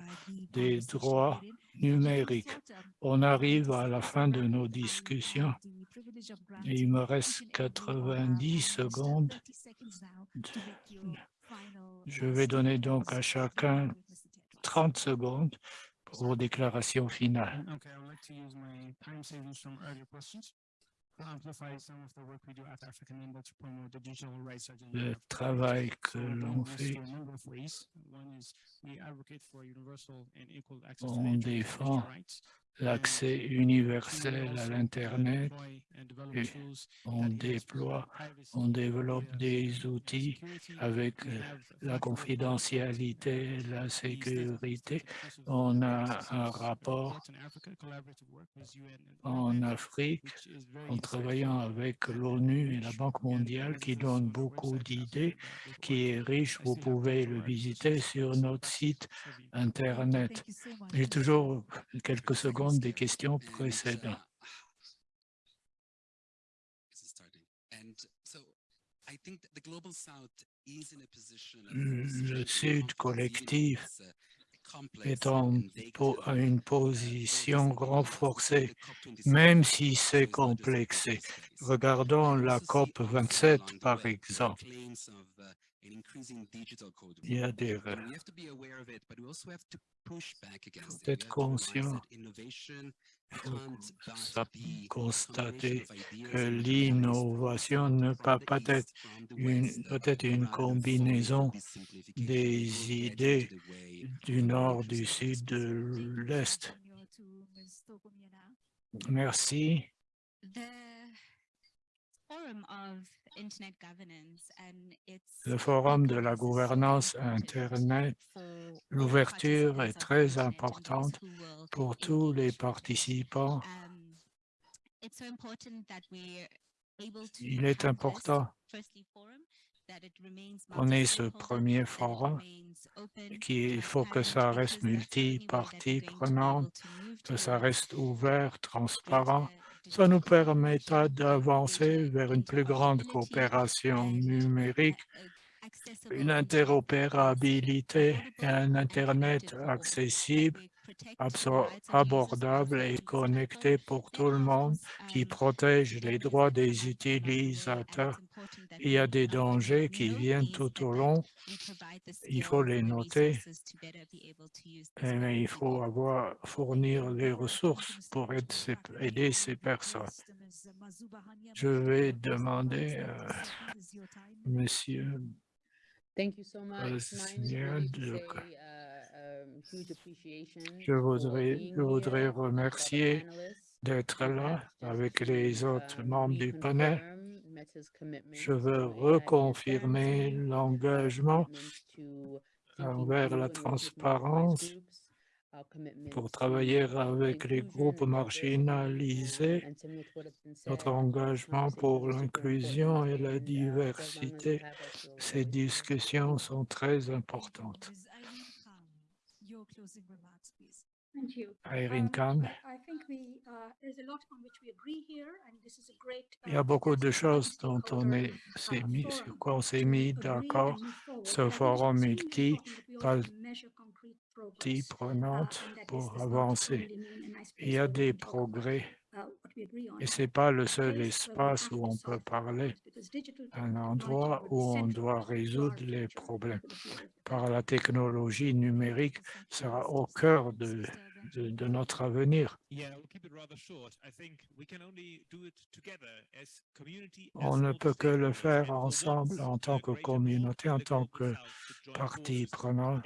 des droits numériques. On arrive à la fin de nos discussions il me reste 90 secondes. Je vais donner donc à chacun 30 secondes pour vos déclarations finales. Le travail que l'on fait, on défend l'accès universel à l'Internet. On déploie, on développe des outils avec la confidentialité, la sécurité. On a un rapport en Afrique en travaillant avec l'ONU et la Banque mondiale qui donne beaucoup d'idées, qui est riche. Vous pouvez le visiter sur notre site Internet. J'ai toujours quelques secondes des questions précédentes. Le Sud collectif est en, une position renforcée, même si c'est complexé. Regardons la COP 27, par exemple. Il y a des faut être conscient, faut constater que l'innovation ne peut pas être une, peut être une combinaison des idées du nord, du sud, de l'est. Merci. Le forum de la gouvernance Internet, l'ouverture est très importante pour tous les participants. Um, Il est important On est ce premier forum qu'il faut que ça reste multi-parties prenantes, que ça reste ouvert, transparent. Ça nous permettra d'avancer vers une plus grande coopération numérique, une interopérabilité et un Internet accessible abordable et connecté pour tout le monde, qui protège les droits des utilisateurs. Il y a des dangers qui viennent tout au long. Il faut les noter, mais il faut avoir, fournir les ressources pour aider ces personnes. Je vais demander, à Monsieur je voudrais, je voudrais remercier d'être là avec les autres membres du panel. Je veux reconfirmer l'engagement envers la transparence pour travailler avec les groupes marginalisés, notre engagement pour l'inclusion et la diversité. Ces discussions sont très importantes. Irene Khan. Il y a beaucoup de choses dont on est, mis, sur quoi on s'est mis d'accord. Ce forum multi, partie prenante pour avancer. Il y a des progrès et ce n'est pas le seul espace où on peut parler, un endroit où on doit résoudre les problèmes. Par la technologie numérique sera au cœur de, de, notre avenir. On ne peut que le faire ensemble en tant que communauté, en tant que partie prenante.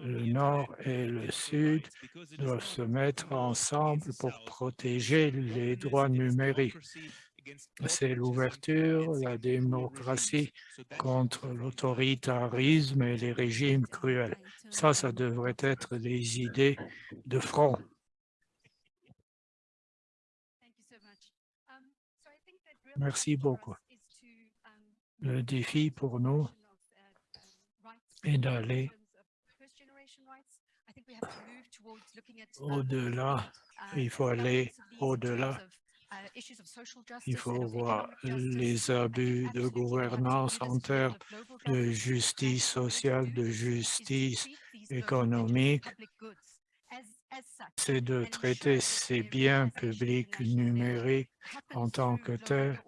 Le Nord et le Sud doivent se mettre ensemble pour protéger les droits numériques. C'est l'ouverture, la démocratie contre l'autoritarisme et les régimes cruels. Ça, ça devrait être des idées de front. Merci beaucoup. Le défi pour nous est d'aller au-delà. Il faut aller au-delà il faut voir les abus de gouvernance en termes de justice sociale, de justice économique. C'est de traiter ces biens publics numériques en tant que tels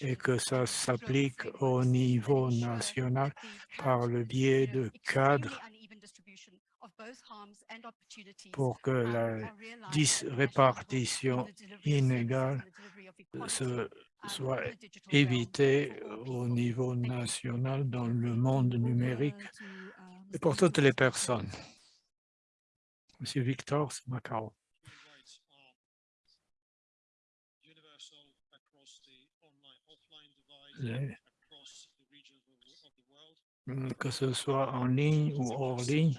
et que ça s'applique au niveau national par le biais de cadres pour que la répartition inégale soit évitée au niveau national dans le monde numérique et pour toutes les personnes. Monsieur Victor Macao. que ce soit en ligne ou hors ligne,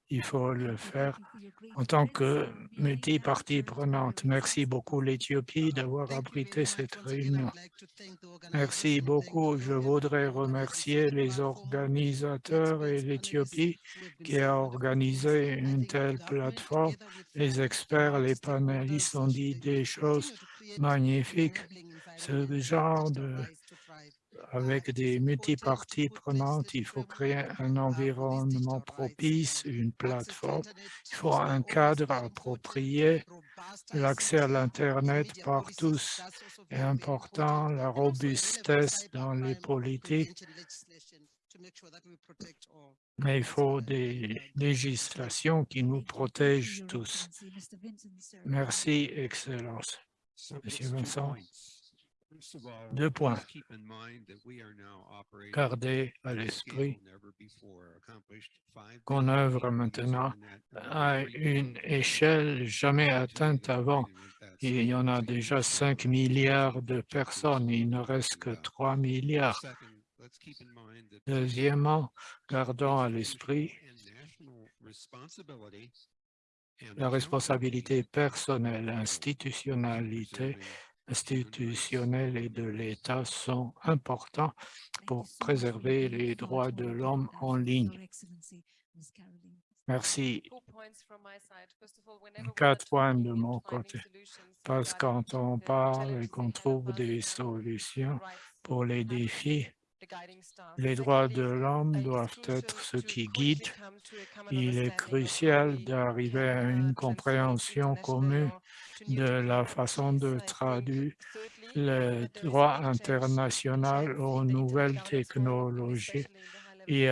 il faut le faire en tant que multi-partie prenante. Merci beaucoup l'Éthiopie d'avoir abrité cette réunion. Merci beaucoup. Je voudrais remercier les organisateurs et l'Éthiopie qui a organisé une telle plateforme. Les experts, les panélistes ont dit des choses magnifiques. Ce genre de avec des multiparties prenantes, il faut créer un environnement propice, une plateforme, il faut un cadre approprié, l'accès à l'Internet par tous est important, la robustesse dans les politiques, mais il faut des législations qui nous protègent tous. Merci, Excellence. Monsieur Vincent. Deux points. Gardez à l'esprit qu'on œuvre maintenant à une échelle jamais atteinte avant. il y en a déjà 5 milliards de personnes, il ne reste que 3 milliards. Deuxièmement, gardons à l'esprit la responsabilité personnelle, institutionnalité, institutionnelle et de l'État sont importants pour préserver les droits de l'homme en ligne. Merci. Quatre points de mon côté. Parce que quand on parle et qu'on trouve des solutions pour les défis, les droits de l'homme doivent être ce qui guide. Il est crucial d'arriver à une compréhension commune de la façon de traduire le droit international aux nouvelles technologies. Et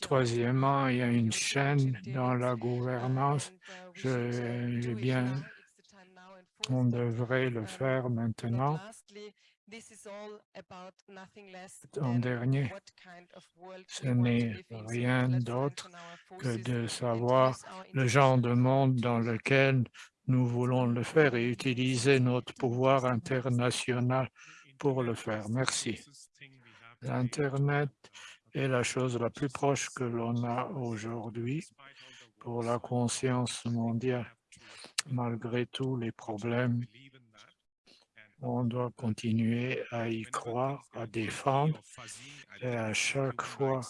troisièmement, il y a une chaîne dans la gouvernance. Je, bien, on devrait le faire maintenant. En dernier, ce n'est rien d'autre que de savoir le genre de monde dans lequel nous voulons le faire et utiliser notre pouvoir international pour le faire. Merci. L'Internet est la chose la plus proche que l'on a aujourd'hui pour la conscience mondiale, malgré tous les problèmes on doit continuer à y croire, à défendre. Et à chaque fois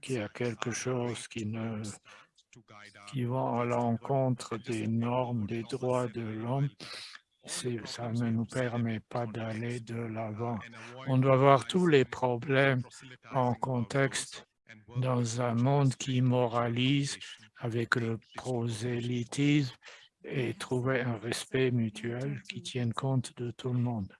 qu'il y a quelque chose qui ne qui va à l'encontre des normes des droits de l'homme, ça ne nous permet pas d'aller de l'avant. On doit voir tous les problèmes en contexte dans un monde qui moralise avec le prosélytisme et trouver un respect mutuel qui tienne compte de tout le monde.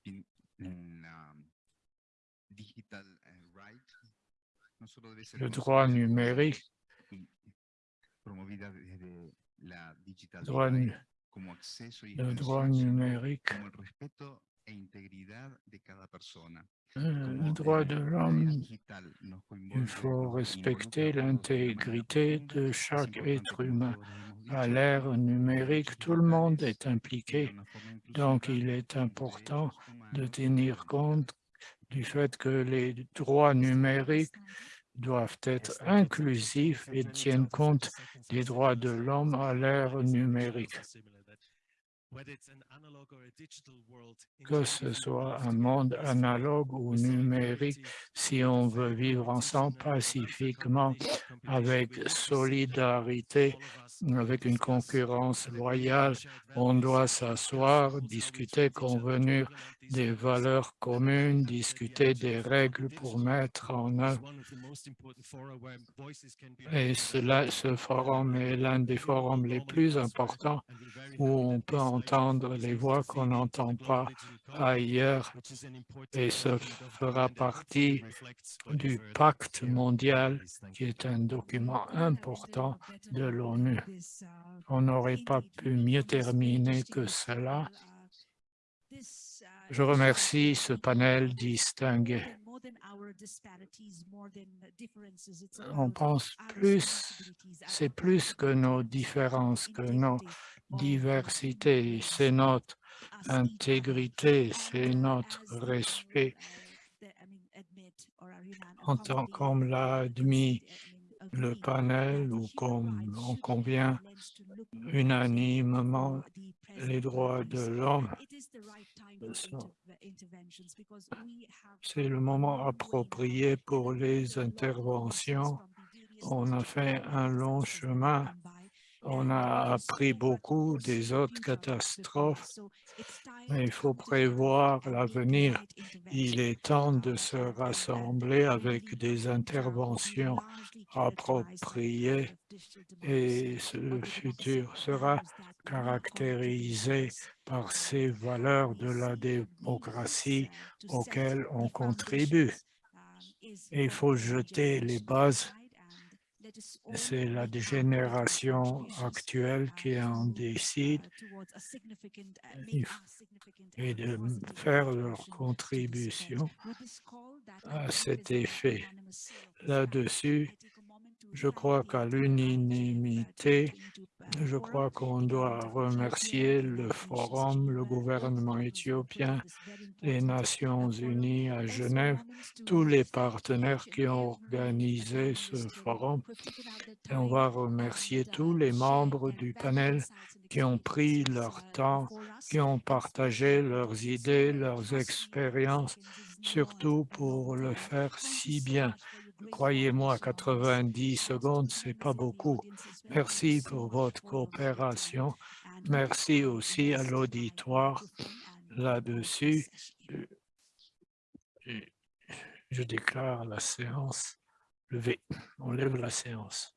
Le droit numérique, le droit numérique le droit de l'homme, il faut respecter l'intégrité de chaque être humain. À l'ère numérique, tout le monde est impliqué, donc il est important de tenir compte du fait que les droits numériques doivent être inclusifs et tiennent compte des droits de l'homme à l'ère numérique? que ce soit un monde analogue ou numérique, si on veut vivre ensemble pacifiquement, avec solidarité, avec une concurrence loyale, on doit s'asseoir, discuter, convenir des valeurs communes, discuter des règles pour mettre en œuvre. Et cela, ce forum est l'un des forums les plus importants où on peut entendre les voix qu'on n'entend pas ailleurs et ce fera partie du pacte mondial qui est un document important de l'ONU. On n'aurait pas pu mieux terminer que cela. Je remercie ce panel distingué. On pense plus, c'est plus que nos différences, que nos diversités, c'est notre intégrité, c'est notre respect. En tant l'a admis le panel ou comme on convient unanimement les droits de l'homme. C'est le moment approprié pour les interventions. On a fait un long chemin on a appris beaucoup des autres catastrophes, mais il faut prévoir l'avenir. Il est temps de se rassembler avec des interventions appropriées et le futur sera caractérisé par ces valeurs de la démocratie auxquelles on contribue. il faut jeter les bases c'est la génération actuelle qui en décide et de faire leur contribution à cet effet. Là-dessus, Je crois qu'à l'unanimité, je crois qu'on doit remercier le forum, le gouvernement éthiopien, les Nations Unies à Genève, tous les partenaires qui ont organisé ce forum. Et on va remercier tous les membres du panel qui ont pris leur temps, qui ont partagé leurs idées, leurs expériences, surtout pour le faire si bien. Croyez-moi, 90 secondes, c'est pas beaucoup. Merci pour votre coopération. Merci aussi à l'auditoire là-dessus. Je déclare la séance levée. On lève la séance.